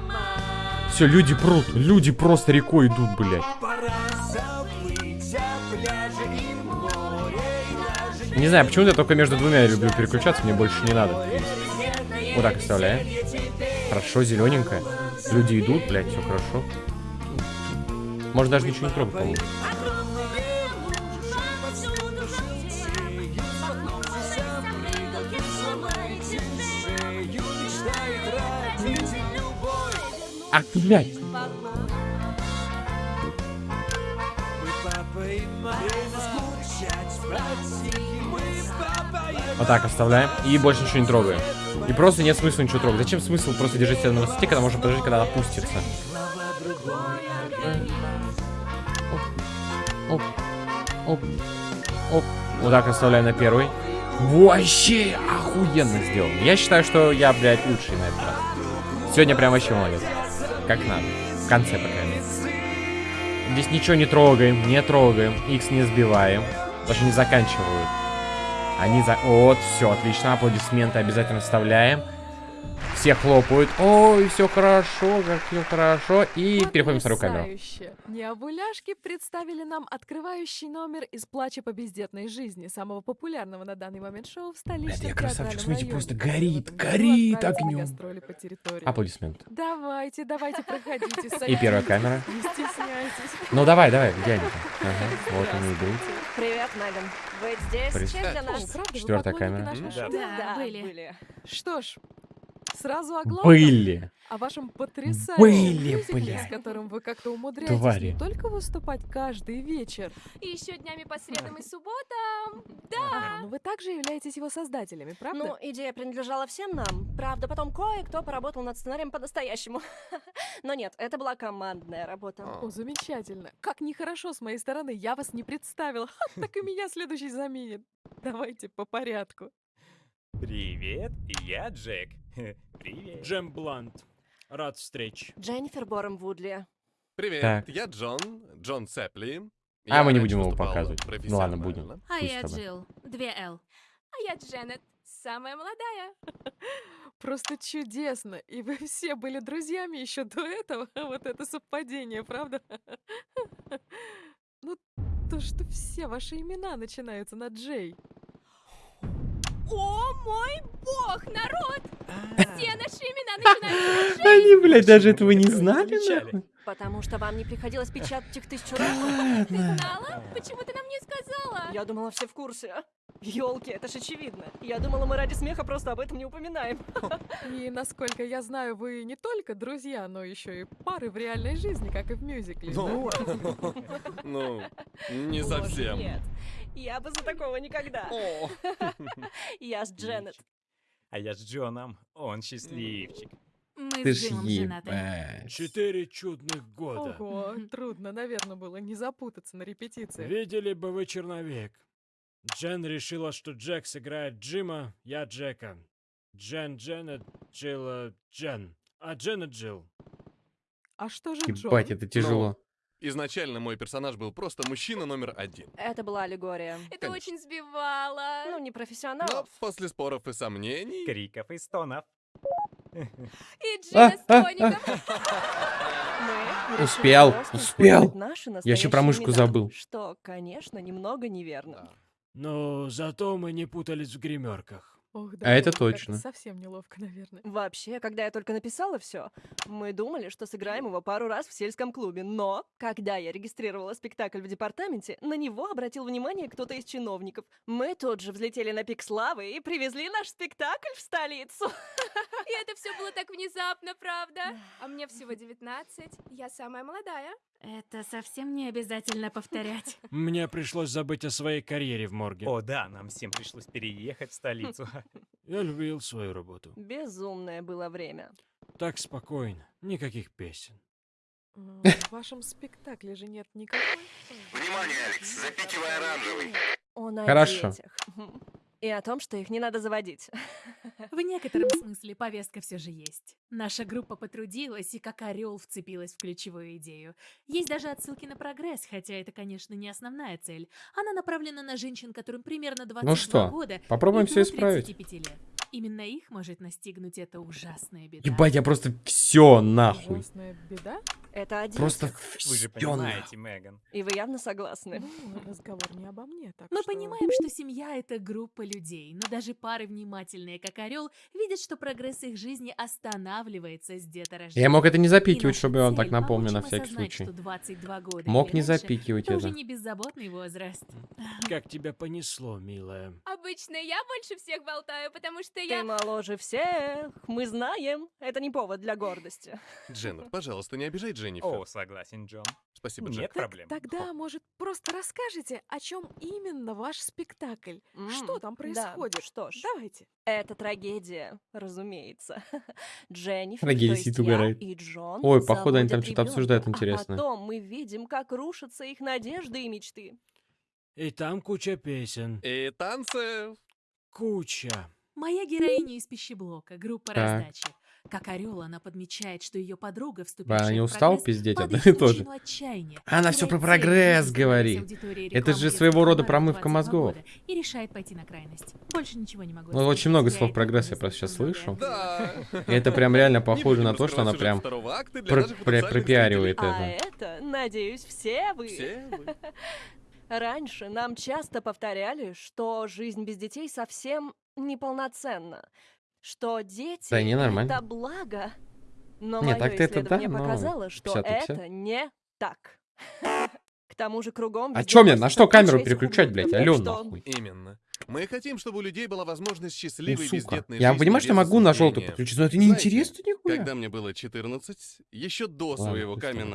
Все, люди прут. Люди просто рекой идут, блядь. Не знаю, почему-то я только между двумя люблю переключаться, мне больше не надо. Вот так оставляем. Хорошо, зелененькая. Люди идут, блядь, все хорошо. Можно даже ничего не трогать, по-моему. Ах, ты, блядь. Вот так оставляем. И больше ничего не трогаем. И просто нет смысла ничего трогать. Зачем смысл просто держать себя на высоте, когда можно подождать, когда опустится? Оп, оп, оп. Вот так оставляю на первый. Вообще охуенно сделано. Я считаю, что я, блядь, лучший на этот раз. Сегодня прям вообще молодец. Как надо. В конце, по крайней мере. Здесь ничего не трогаем, не трогаем. X не сбиваем. Даже не заканчивают. Они за... Вот, все, отлично. Аплодисменты обязательно вставляем. Все хлопают. Ой, все хорошо, как все хорошо. И переходим в вторую камеру. Потрясающе. Необуляшки представили нам открывающий номер из «Плача по бездетной жизни», самого популярного на данный момент шоу в столичном я красавчик, смотрите, районе, просто горит, горит огнем. по территории. Аплодисменты. Давайте, давайте, проходите. И первая садитесь, камера. Не стесняйтесь. Ну давай, давай, где они там? Ага, вот они идут. Привет, Меган. Быть здесь Представь. честь для нас. вы Четвертая камера. Да, были. были. Что ж, сразу о главном. Были. О вашем потрясающем Были, мюзикле, блядь. с которым вы как-то умудряетесь Твари. не только выступать каждый вечер. И еще днями по средам и субботам. Да. Ага, но вы также являетесь его создателями, правда? Ну, идея принадлежала всем нам. Правда, потом кое-кто поработал над сценарием по-настоящему. <laughs> Но нет, это была командная работа. О, замечательно. Как нехорошо с моей стороны, я вас не представила. <laughs> Так и меня следующий заменит. Давайте по порядку. Привет, я Джек. <laughs> Привет. Джем Блант. Рад встрече. Дженнифер Бором Вудли. Привет, Так. я Джон, Джон Цепли. А мы не будем его показывать. Ну ладно, будем. профессионально. А Пусть я с тобой. Джилл. Две Л. А я Дженнет. Самая молодая. <laughs> Просто чудесно. И вы все были друзьями еще до этого. <laughs> Вот это совпадение, правда? Ну, то, что все ваши имена начинаются на Джей. О мой бог, народ! Все наши имена начинаются на <laughs> Они, блядь, даже этого не знали, нахуй. Потому что вам не приходилось печатать их тысячу раз. Ты знала? Почему ты нам не сказала? Я думала, все в курсе. Ёлки, это ж очевидно. Я думала, мы ради смеха просто об этом не упоминаем. И насколько я знаю, вы не только друзья, но еще и пары в реальной жизни, как и в мюзикле. Ну, да? <laughs> ну, не совсем. Нет, я бы за такого никогда. <laughs> Я с Дженнет. А я с Джоном, он счастливчик. Мы Ты с Джимом женаты. Четыре чудных года. Ого, трудно, наверное, было не запутаться на репетиции. Видели бы вы черновик. Джен решила, что Джек сыграет Джима, я Джека. Джен Дженнет, Джилла Джен. А Дженнет Джилл. А что же Джон? Ебать, это тяжело. Изначально мой персонаж был просто мужчина номер один. Это была аллегория. Это очень сбивало. Ну, не профессионал. Но после споров и сомнений... Криков и стонов. И Джина с тоником. Мы Успел, решили просто успел. наши Я еще про мышку имена, забыл. Что, конечно, немного неверно. Но зато мы не путались в гримерках. Ох, А это как-то точно. Совсем неловко, наверное. Вообще, когда я только написала все, мы думали, что сыграем его пару раз в сельском клубе. Но, когда я регистрировала спектакль в департаменте, на него обратил внимание кто-то из чиновников. Мы тут же взлетели на пик славы и привезли наш спектакль в столицу. И это все было так внезапно, правда? А мне всего 19. Я самая молодая. Это совсем не обязательно повторять. <laughs> Мне пришлось забыть о своей карьере в морге. О, да, нам всем пришлось переехать в столицу. <laughs> Я любил свою работу. Безумное было время. Так спокойно, никаких песен. <laughs> В вашем спектакле же нет никакой... Внимание, Алекс, запикивай оранжевый. Он о Хорошо. детях. И о том, что их не надо заводить. В некотором <laughs> смысле повестка все же есть. Наша группа потрудилась и как орел вцепилась в ключевую идею. Есть даже отсылки на прогресс, хотя это, конечно, не основная цель. Она направлена на женщин, которым примерно 22 Ну что, года попробуем до исправить. 35 лет. Именно их может настигнуть эта ужасная беда. Ебать, я просто все нахуй. Ужасная беда? Это о Просто. Вы же понимаете, Меган. И вы явно согласны. Ну, разговор не обо мне, так Мы что... понимаем, что семья — это группа людей, но даже пары внимательные, как орел, видят, что прогресс их жизни останавливается с деторождения. Я мог это не запикивать, чтобы он так напомнил на всякий осознать, случай. что 22 года Мог не запикивать это уже не беззаботный возраст. Как тебя понесло, милая? Обычно я больше всех болтаю, потому что Ты я... моложе всех, мы знаем. Это не повод для гордости. Дженнет, пожалуйста, не обижай Дженнифер. О, согласен, Джон. Спасибо, Нет Джек. проблем. Тогда, может, просто расскажете, о чем именно ваш спектакль? Что М, там да, происходит? что ж. Давайте. Это трагедия, разумеется. <laughs> Дженнифер, Трагедия то есть я и Джон Ой, походу, они там что-то обсуждают ребёнка, интересное. А потом мы видим, как рушатся их надежды и мечты. И там куча песен. И танцев. Куча. Моя героиня из пищеблока, группа Так. раздачи. Как орел, она подмечает, что ее подруга, вступившая Ба, не в устал прогресс, пиздеть одно и в то же. пучину отчаяния, Она все про прогресс говорит. Это же своего рода промывка мозгов. 22 года И решает пойти на крайность. Больше ничего не могу Ну, сказать, очень много слов прогресс я просто сейчас слышу. Да. И это прям реально <laughs> похоже на то, что она прям пропиаривает А это. это, надеюсь, все вы. Все вы. <laughs> Раньше нам часто повторяли, что жизнь без детей совсем неполноценна. Что дети Да не, нормально. это благо. Но Не, мое это да, показало, что 50 на 50. это не так. К тому же кругом А чё мне, на что камеру переключать, блядь? Алё, нахуй. Именно. Мы хотим, чтобы у людей была возможность Ну, счастливой сука. бездетной Я жизни понимаю, что могу на желтую осуждения. подключить, но это не Знаете, интересно нихуя. Когда мне было 14, еще до Ладно, своего камин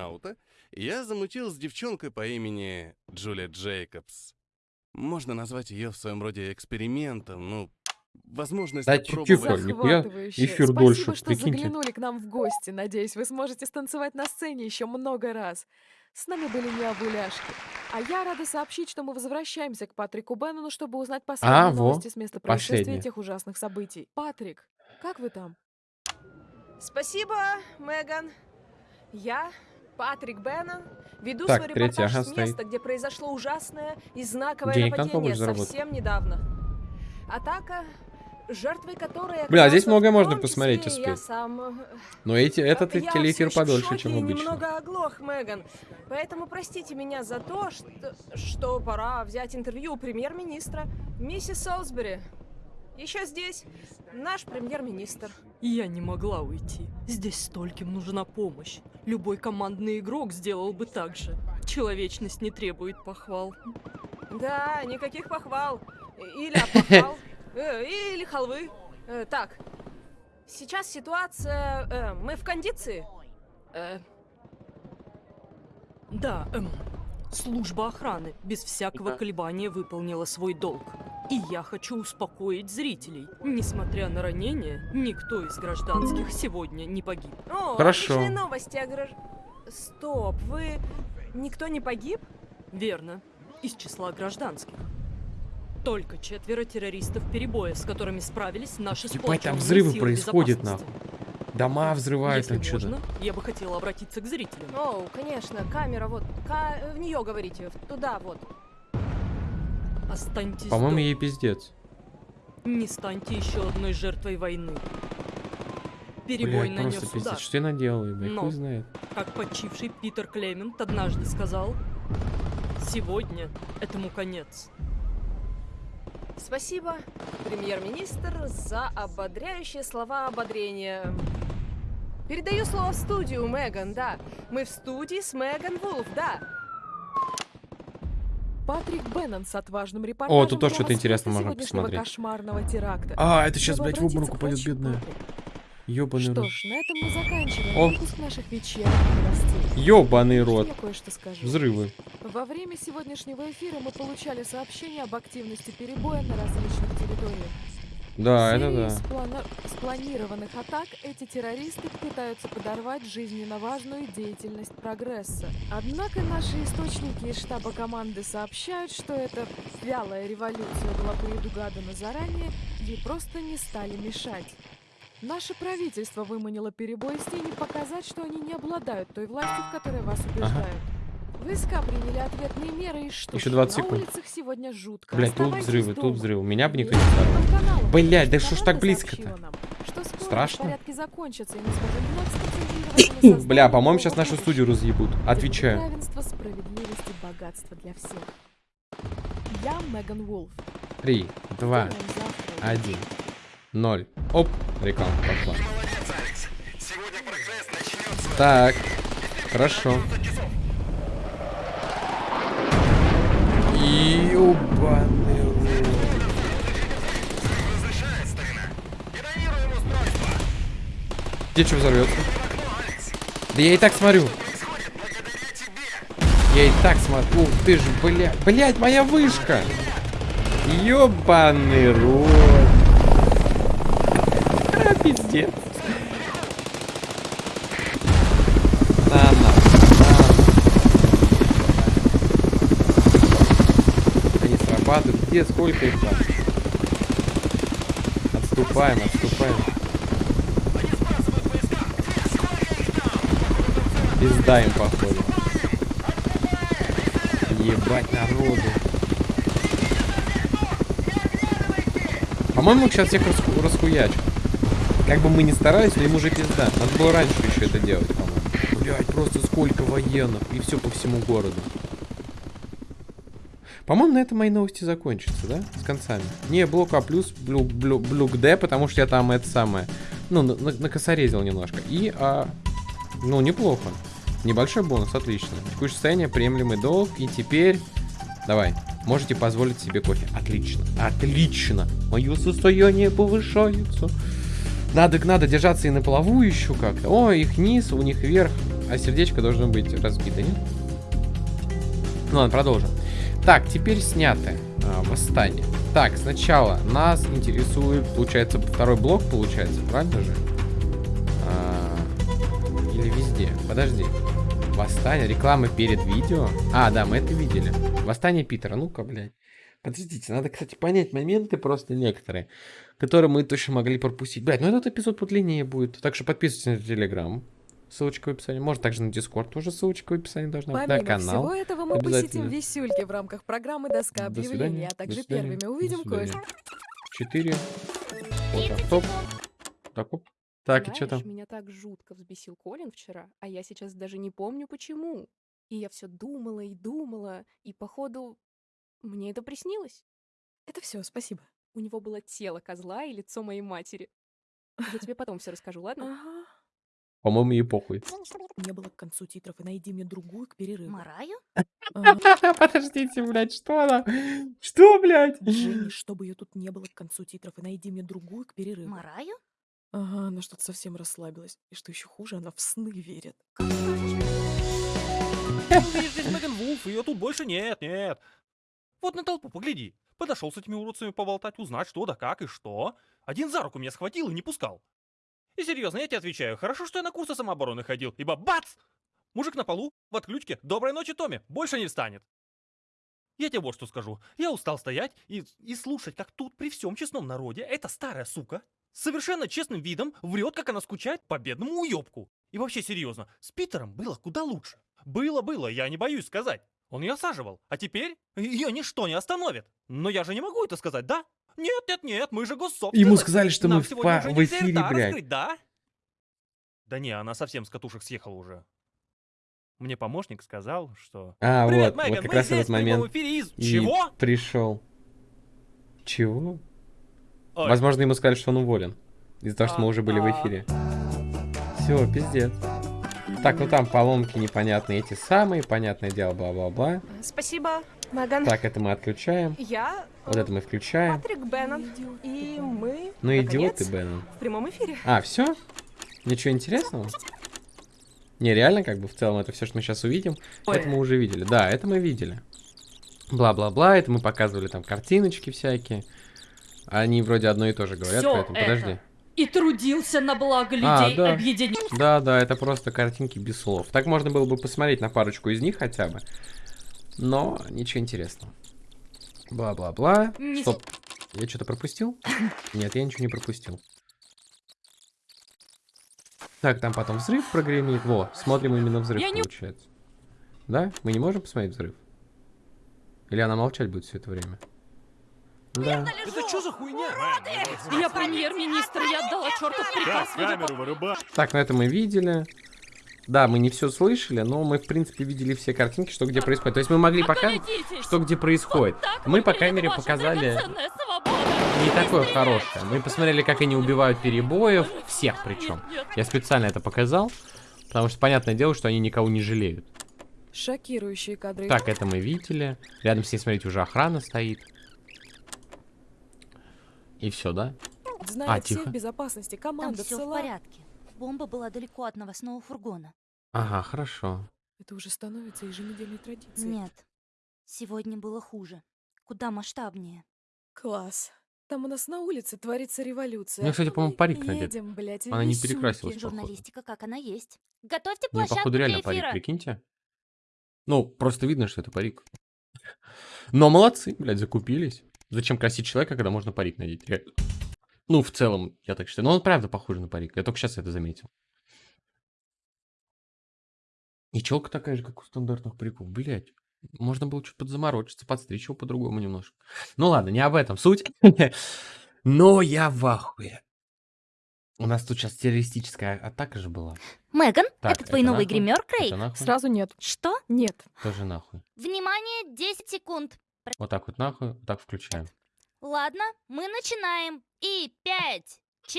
я замутил с девчонкой по имени Джулия Джейкобс. Можно назвать ее в своем роде экспериментом, ну, возможность Да, попробовать... тихо, нихуя Захватывающе. эфир Спасибо, дольше, что прикиньте. заглянули к нам в гости. Надеюсь, вы сможете станцевать на сцене еще много раз. С нами были необуляшки. А я рада сообщить, что мы возвращаемся к Патрику Беннону, чтобы узнать последние А, во, новости с места происшествия последние. этих ужасных событий. Патрик, как вы там? Спасибо, Меган. Я, Патрик Беннон, веду Так, свой репортаж ага, с стоит. места, где произошло ужасное и знаковое Денег нападение заработать. совсем недавно. Атака, жертвой которой Бля, а здесь многое можно посмотреть, успеть. сам. Но эти, этот я телеэфир подольше, чем обычно. немного оглох, Меган. Поэтому простите меня за то, что, что пора взять интервью у премьер-министра, миссис Солсбери. Еще здесь наш премьер-министр. Я не могла уйти. Здесь стольким нужна помощь. Любой командный игрок сделал бы так же. Человечность не требует похвал. Да, никаких похвал. Или опохвал. <laughs> Э, Или халвы. Э, Так, сейчас ситуация... э, Мы в кондиции? Да, эм, служба охраны без всякого колебания выполнила свой долг. И я хочу успокоить зрителей. Несмотря на ранения, никто из гражданских сегодня не погиб. О, Хорошо. отличные новости о гражд- Стоп, вы... Никто не погиб? Верно. Из числа гражданских. Только четверо террористов перебоя, с которыми справились наши Ебать, там взрывы происходят, нахуй. Дома взрывают Если там что-то. я бы хотела обратиться к зрителям. О, конечно, камера вот. Ка- В нее говорите, туда вот. Останьтесь По-моему, ей пиздец. Не станьте еще одной жертвой войны. Перебой Блядь, нанес просто удар. пиздец. Что я наделал, ебать, Но, хуй знает. как почивший Питер Клемент однажды сказал, сегодня этому конец. Спасибо, премьер-министр, за ободряющие слова ободрения. Передаю слово в студию, Меган, да. Мы в студии с Меган Вулф, да. Патрик Беннон с отважным репортажем. О, тут тоже что-то интересное можно посмотреть. кошмарного теракта. А, это сейчас, Чтобы блядь, в обморок упадет, врачу бедная. Патрик. Ёбаный Что рот. ж, на этом мы заканчиваем О. выпуск наших вечерних новостей. Ёбаный рот. я кое-что скажу? Взрывы. Во время сегодняшнего эфира мы получали сообщения об активности перебоя на различных территориях. Да, это да. сплана- спланированных атак эти террористы пытаются подорвать жизненно важную деятельность прогресса. Однако наши источники из штаба команды сообщают, что эта вялая революция была предугадана заранее и просто не стали мешать. Наше правительство выманило перебой с тени показать, что они не обладают той властью, в которой вас убеждают. Войска приняли ответные меры и что Еще ж, 20 на секунд. улицах сегодня жутко. Блядь, тут взрывы, дома. тут взрывы. Меня бы никто не каналом, Блядь, да что ж так близко-то? Страшно? на <clears throat> Бля, по-моему, сейчас нашу студию разъебут. Отвечаю. Равенство, справедливость и богатство для всех. Я Меган Вулф. Три, два, один, ноль. Оп, реклама пошла. Так, хорошо. Ёбаный. Где что взорвется? Да я и так смотрю. Я и так смотрю. Ух ты ж, бля. Блять, моя вышка. Ёбаный рот. Пиздец. На. Они срабатывают. Где, сколько их там? Отступаем, отступаем. Пизда им, походу. Ебать народу. По-моему, сейчас всех расху- расхуячат. Как бы мы ни старались, но им уже пизда. Надо было раньше еще это делать, по-моему. Блять, просто сколько военных. И все по всему городу. По-моему, на этом мои новости закончатся, да? С концами. Не, блок А плюс, блю, блю, блюк Д, потому что я там это самое. Ну, на- накосорезил немножко. И, а, ну, неплохо. Небольшой бонус, отлично. Текущее состояние, приемлемый долг. И теперь, давай, можете позволить себе кофе. Отлично, отлично. Мое состояние повышается. Надо, надо держаться и на плаву еще как-то. О, их низ, у них вверх. А сердечко должно быть разбито, нет? Ну ладно, продолжим. Так, теперь снято. а, восстание. Так, сначала нас интересует, получается, второй блок, получается, правильно же? А, или везде? Подожди. Восстание, реклама перед видео. А, да, мы это видели. Восстание Питера. Ну-ка, блядь. Подождите, надо, кстати, понять моменты просто некоторые, которые мы точно могли пропустить. Блядь, ну этот эпизод подлиннее будет. Так что подписывайтесь на Телеграм. Ссылочка в описании. Может, также на Дискорд тоже ссылочка в описании должна быть. На канал. всего этого, мы посетим висюльки в рамках программы «Доска До объявлений», а также первыми увидим кое-что. Четыре. Вот так, топ. Так, оп. Так, и что там? Знаешь, меня так жутко взбесил Колин вчера, а я сейчас даже не помню почему. И я все думала и думала, и походу мне это приснилось. Это все, спасибо. У него было тело козла и лицо моей матери. Я тебе потом все расскажу, ладно? Ага. По-моему, ей похуй. Не было к концу титров, и найди мне другую к перерыву. Мараю? <laughs> Подождите, блядь, что она? Что, блядь? Дженни, чтобы ее тут не было к концу титров, и найди мне другую к перерыву. Мараю? Ага, она что-то совсем расслабилась. И что еще хуже, она в сны верит. Здесь Меган Вулф, ее тут больше нет, нет. Вот на толпу погляди. Подошел с этими уродцами поболтать, узнать, что да как и что. Один за руку меня схватил и не пускал. И серьезно, я тебе отвечаю, хорошо, что я на курсы самообороны ходил, ибо бац! Мужик на полу, в отключке, доброй ночи, Томми, больше не встанет. Я тебе вот что скажу. Я устал стоять и, и слушать, как тут при всем честном народе эта старая сука совершенно честным видом врет, как она скучает по бедному уебку. И вообще серьезно, с Питером было куда лучше. Было-было, я не боюсь сказать. Он ее осаживал, а теперь ее ничто не остановит. Но я же не могу это сказать, да? Нет, нет, нет, мы же госсобственность. Ему сказали, что Нам мы в уже в эфире, блядь. раскрыть, да? Да не, она совсем с катушек съехала уже. Мне помощник сказал, что... А, Привет, вот, Меган, вот как раз этот момент эфире из... и Чего? пришел. Чего? Ой. Возможно, ему сказали, что он уволен. Из-за того, что мы уже были в А. эфире. Все, пиздец. Так, ну там поломки непонятные эти самые, понятное дело, бла-бла-бла. Спасибо, Меган. Так, это мы отключаем. Я Вот это мы включаем. Патрик Беннон. И мы, Ну идиот ты, наконец, Беннон. в прямом эфире. А, все? Ничего интересного? Не, реально, как бы в целом это все, что мы сейчас увидим. Это мы уже видели. Да, это мы видели. Бла-бла-бла, это мы показывали там картиночки всякие. Они вроде одно и то же говорят, Всё поэтому это. подожди. И трудился на благо А, людей, да. объединив. Да, да, это просто картинки без слов. Так можно было бы посмотреть на парочку из них хотя бы. Но ничего интересного. Бла-бла-бла. Не- Стоп. Я что-то пропустил? <coughs> Нет, я ничего не пропустил. Так, там потом взрыв прогремит. Во, смотрим именно взрыв, Я не- получается. Да? Мы не можем посмотреть взрыв? Или она молчать будет все это время? Да. Это что за хуйня? Я премьер-министр, я отдала чертов приказ. камеру вырубай. Так, ну это мы видели. Да, мы не все слышали, но мы, в принципе, видели все картинки, что где происходит. То есть мы могли показать, что где происходит. Мы, по крайней мере, Ваша показали не такое хорошее. Мы посмотрели, как они убивают перебоев, всех причем. Я специально это показал, потому что понятное дело, что они никого не жалеют. Шокирующие кадры. Так, это мы видели. Рядом с ней, смотрите, уже охрана стоит. И все, да? Знает А, тихо. безопасности. Там Команда все в порядке. Бомба была далеко от новостного фургона. Ага, хорошо. Это уже становится еженедельной традицией. Нет, сегодня было хуже. Куда масштабнее. Класс. Там у нас на улице творится революция. У неё, кстати, по-моему, парик надет. едем, блядь, в Она не перекрасилась. Журналистика как она есть. Готовьте площадку походу, реально для парик, прикиньте. Ну, просто видно, что это парик. Но молодцы, блядь, закупились. Зачем красить человека, когда можно парик надеть? Реально. Ну, в целом, я так считаю. Но он правда похож на парик. Я только сейчас это заметил. И челка такая же, как у стандартных париков. Блять. Можно было чуть подзаморочиться, подстричь его по-другому немножко. Ну ладно, не об этом суть. <laughs> Но я в ахуе. У нас тут сейчас террористическая атака же была. Меган, Так, это твой это новый нахуй? гример, Крейг? Это нахуй? Сразу нет. Что? Нет. Тоже нахуй. Внимание, 10 секунд. Вот так вот нахуй, вот так включаем. Ладно, мы начинаем. И 5,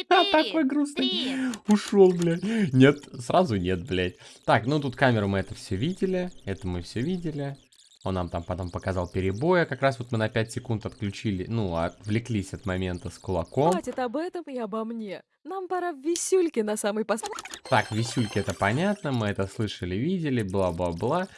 А, <laughs> такой 4, грустный. 3. Ушел, блядь. Нет, сразу нет, блядь. Так, ну тут камеру мы это все видели. Это мы все видели. Он нам там потом показал перебоя. Как раз вот мы на 5 секунд отключили, ну, отвлеклись от момента с кулаком. Хватит об этом и обо мне. Нам пора в висюльки на самый пос... Так, висюльки это понятно, мы это слышали, видели, бла-бла-бла.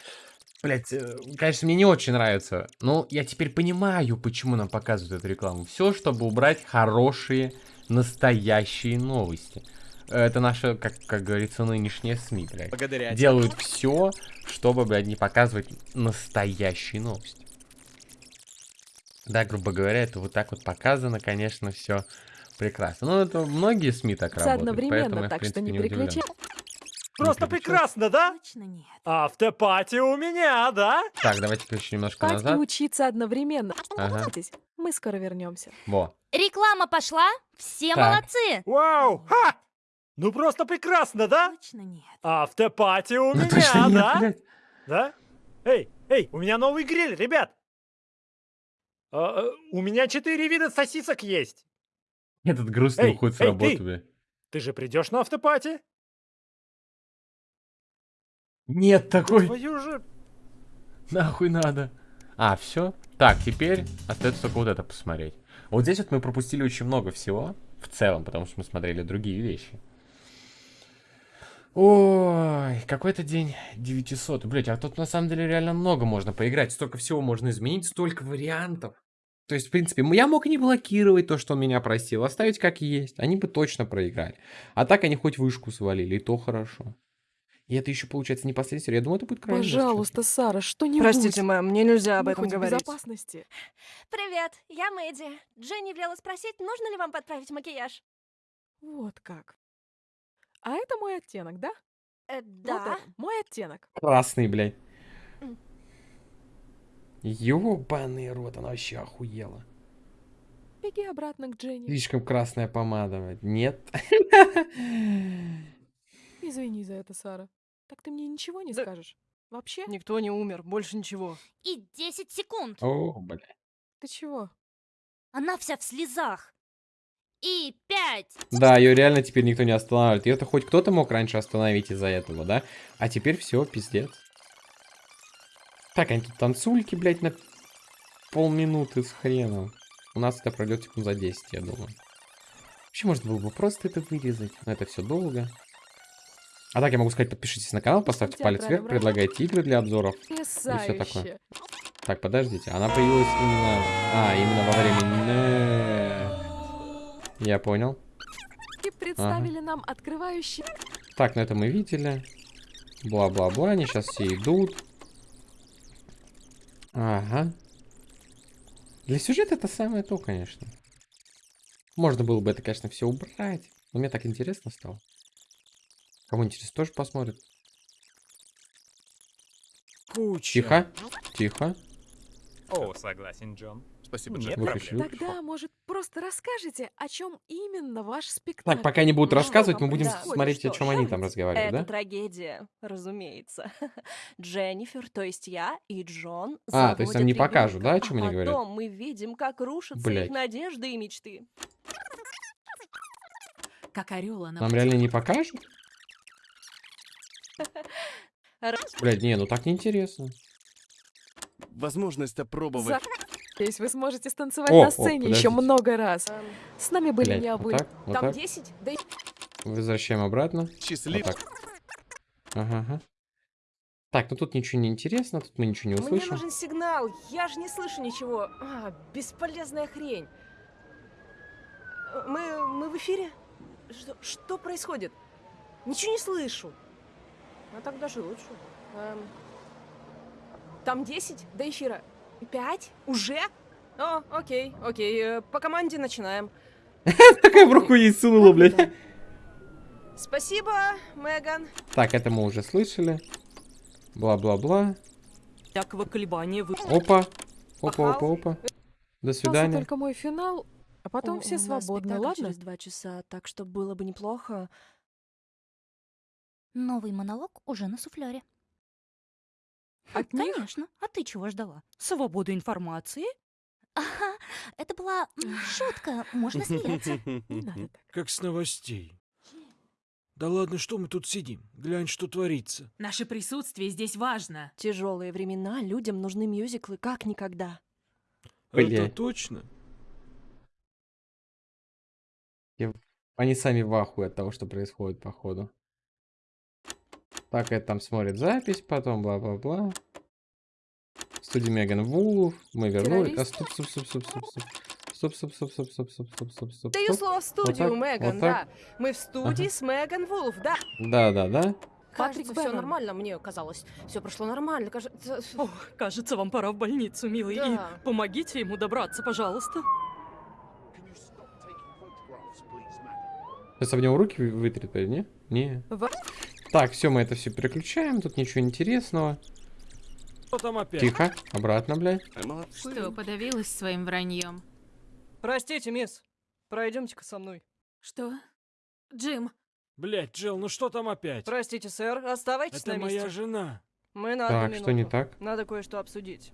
Блять, конечно, мне не очень нравится, но я теперь понимаю, почему нам показывают эту рекламу. Все, чтобы убрать хорошие, настоящие новости. Это наши, как, как говорится, нынешние СМИ, блядь. Благодаря. Делают все, чтобы, блядь, не показывать настоящие новости. Да, грубо говоря, это вот так вот показано, конечно, все прекрасно. Ну, это многие СМИ так Все работают, поэтому одновременно, я, в так что принципе, не не удивлен. переключай. Просто прекрасно, да? Точно нет. Автопати у меня, да? Так, давайте-ка еще немножко Спать и назад. учиться одновременно. Ага. Мы скоро вернемся. Во. Реклама пошла. Все Так. молодцы. Вау! Ха! Ну просто прекрасно, да? Точно нет. Автопати у Ну меня, точно нет, да? блядь. Да? Эй, эй, у меня новый гриль, ребят! А, э, у меня четыре вида сосисок есть. Этот грустный Эй, уходит с эй, работы, ты! бля. Ты же придешь на автопати? Нет Да такой. твою же... Нахуй надо. А, все. Так, теперь остается только вот это посмотреть. Вот здесь вот мы пропустили очень много всего. В целом, потому что мы смотрели другие вещи. Ой, какой-то день 900. Блять, а тут на самом деле реально много можно поиграть. Столько всего можно изменить, столько вариантов. То есть, в принципе, я мог не блокировать то, что он меня просил, оставить как есть. Они бы точно проиграли. А так они хоть вышку свалили, и то хорошо. И это еще получается не последняя серия. Я думаю, это будет крайне жестко. Пожалуйста, Сара, что-нибудь. Простите, мэм, мне нельзя об Мы этом говорить. безопасности. <laughs> Привет, я Мэдди. Дженни велела спросить, нужно ли вам подправить макияж. Вот как. А это мой оттенок, да? Э, Вот да. это, мой оттенок. Красный, блядь. Ёбаный рот, она вообще охуела. Беги обратно к Дженни. Слишком красная помада, блядь. Нет. <laughs> Извини за это, Сара. Так ты мне ничего не скажешь? Вообще? Никто не умер, больше ничего. И 10 секунд. О, бля. Ты чего? Она вся в слезах. И 5. Да, ее реально теперь никто не останавливает. Ее-то хоть кто-то мог раньше остановить из-за этого, да? А теперь все, пиздец. Так, они тут танцульки, блядь, на полминуты с хреном. У нас это пройдет секунд за 10, я думаю. Вообще, можно было бы просто это вырезать, но это все долго. А так я могу сказать, подпишитесь на канал, поставьте палец вверх, предлагайте игры для обзоров. И все такое. Так, подождите, она появилась именно... А, именно во время... Я понял. И представили нам открывающий... Так, ну это мы видели. Бла-бла-бла, они сейчас все идут. Ага. Для сюжета это самое то, конечно. Можно было бы это, конечно, все убрать. Но мне так интересно стало. Кому интересно, тоже посмотрит. Куча. Тихо, тихо. О, согласен, Джон. Спасибо, Нет Джек. проблем. Выключи. Тогда, может, просто расскажете, о чем именно ваш спектакль? Так, пока они будут рассказывать, мы будем да. смотреть, о Что чем ж, они там разговаривают, Это да? трагедия, разумеется. <laughs> Дженнифер, то есть я и Джон А, то есть нам не покажут, да, о чем а они говорят? потом мы видим, как рушатся Блядь. их надежды и мечты. Как орел она Нам реально не покажут? <laughs> Блядь, не, ну так неинтересно. Возможность опробовать. Надеюсь, вы сможете станцевать О, на о, сцене еще много раз. С нами были Блядь, вот так, вот Там так. 10, да и... Возвращаем обратно. Счастлив. Вот так. Ага, ага. Так, ну тут ничего не интересно, тут мы ничего не Мне услышим. нужен сигнал, я же не слышу ничего. А, бесполезная хрень. Э, Мы, мы в эфире? Что, что происходит? Ничего не слышу. А так даже лучше. Эм, там 10 до эфира. 5? Уже? О, окей, окей. э, По команде начинаем. <laughs> Такая в руку ей сунула, блядь. Спасибо, Меган. Так, это мы уже слышали. Бла-бла-бла. Всякого колебания вы... Опа. Опа, опа, опа. До свидания. только мой финал, а потом все у нас свободны, спектакль ладно? через два часа, так что было бы неплохо. Новый монолог уже на суфлере. От них? Конечно. А ты чего ждала? Свободу информации? Ага, это была шутка, можно смеяться. Не надо так. Как с новостей. Да ладно, что мы тут сидим? Глянь, что творится. Наше присутствие здесь важно. Тяжелые времена, людям нужны мюзиклы как никогда. Это Блядь. точно? Они сами в ахуе от того, что происходит, походу. Так, это там смотрит запись, потом бла-бла-бла. Студия Меган Вулф. Мы вернулись. А, стоп, стоп, стоп, стоп, стоп, стоп. Стоп, стоп, стоп, стоп, стоп, стоп, стоп, стоп, стоп. Даю слово в студию, так, Меган, вот да. Мы в студии Ага. с Меган Вулф, да. Да, да, да. Кажется, все нормально, мне казалось. Все прошло нормально, кажется. Ох, кажется, вам пора в больницу, милый. И Да. помогите ему добраться, пожалуйста. Сейчас об него руки вы- вытрет, не? Не. В- Так, все, мы это все переключаем. Тут ничего интересного. Что там опять? Тихо. Обратно, блядь. Молодцы. Что, подавилась своим враньем? Простите, мисс. Пройдемте-ка со мной. Что? Джим, Блять, Джилл, ну что там опять? Простите, сэр, оставайтесь Это на моя месте. жена. Мы на Так, одну что не так? Надо кое-что обсудить.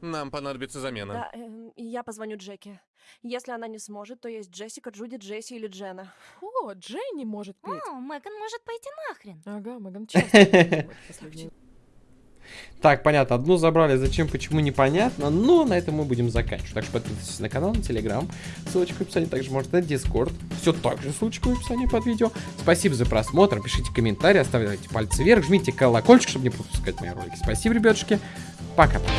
Нам понадобится замена. Да, эм, я позвоню Джеки. Если она не сможет, то есть Джессика, Джуди, Джесси или Джена. О, Дженни может петь. О, Меган может пойти нахрен. Ага, Меган <laughs> часто Так, понятно, одну забрали, зачем, почему, непонятно, но на этом мы будем заканчивать. Так что подписывайтесь на канал, на Телеграм, ссылочка в описании, также может на Дискорд, все так же ссылочка в описании под видео. Спасибо за просмотр, пишите комментарии, оставляйте пальцы вверх, жмите колокольчик, чтобы не пропускать мои ролики. Спасибо, ребятушки, пока-пока.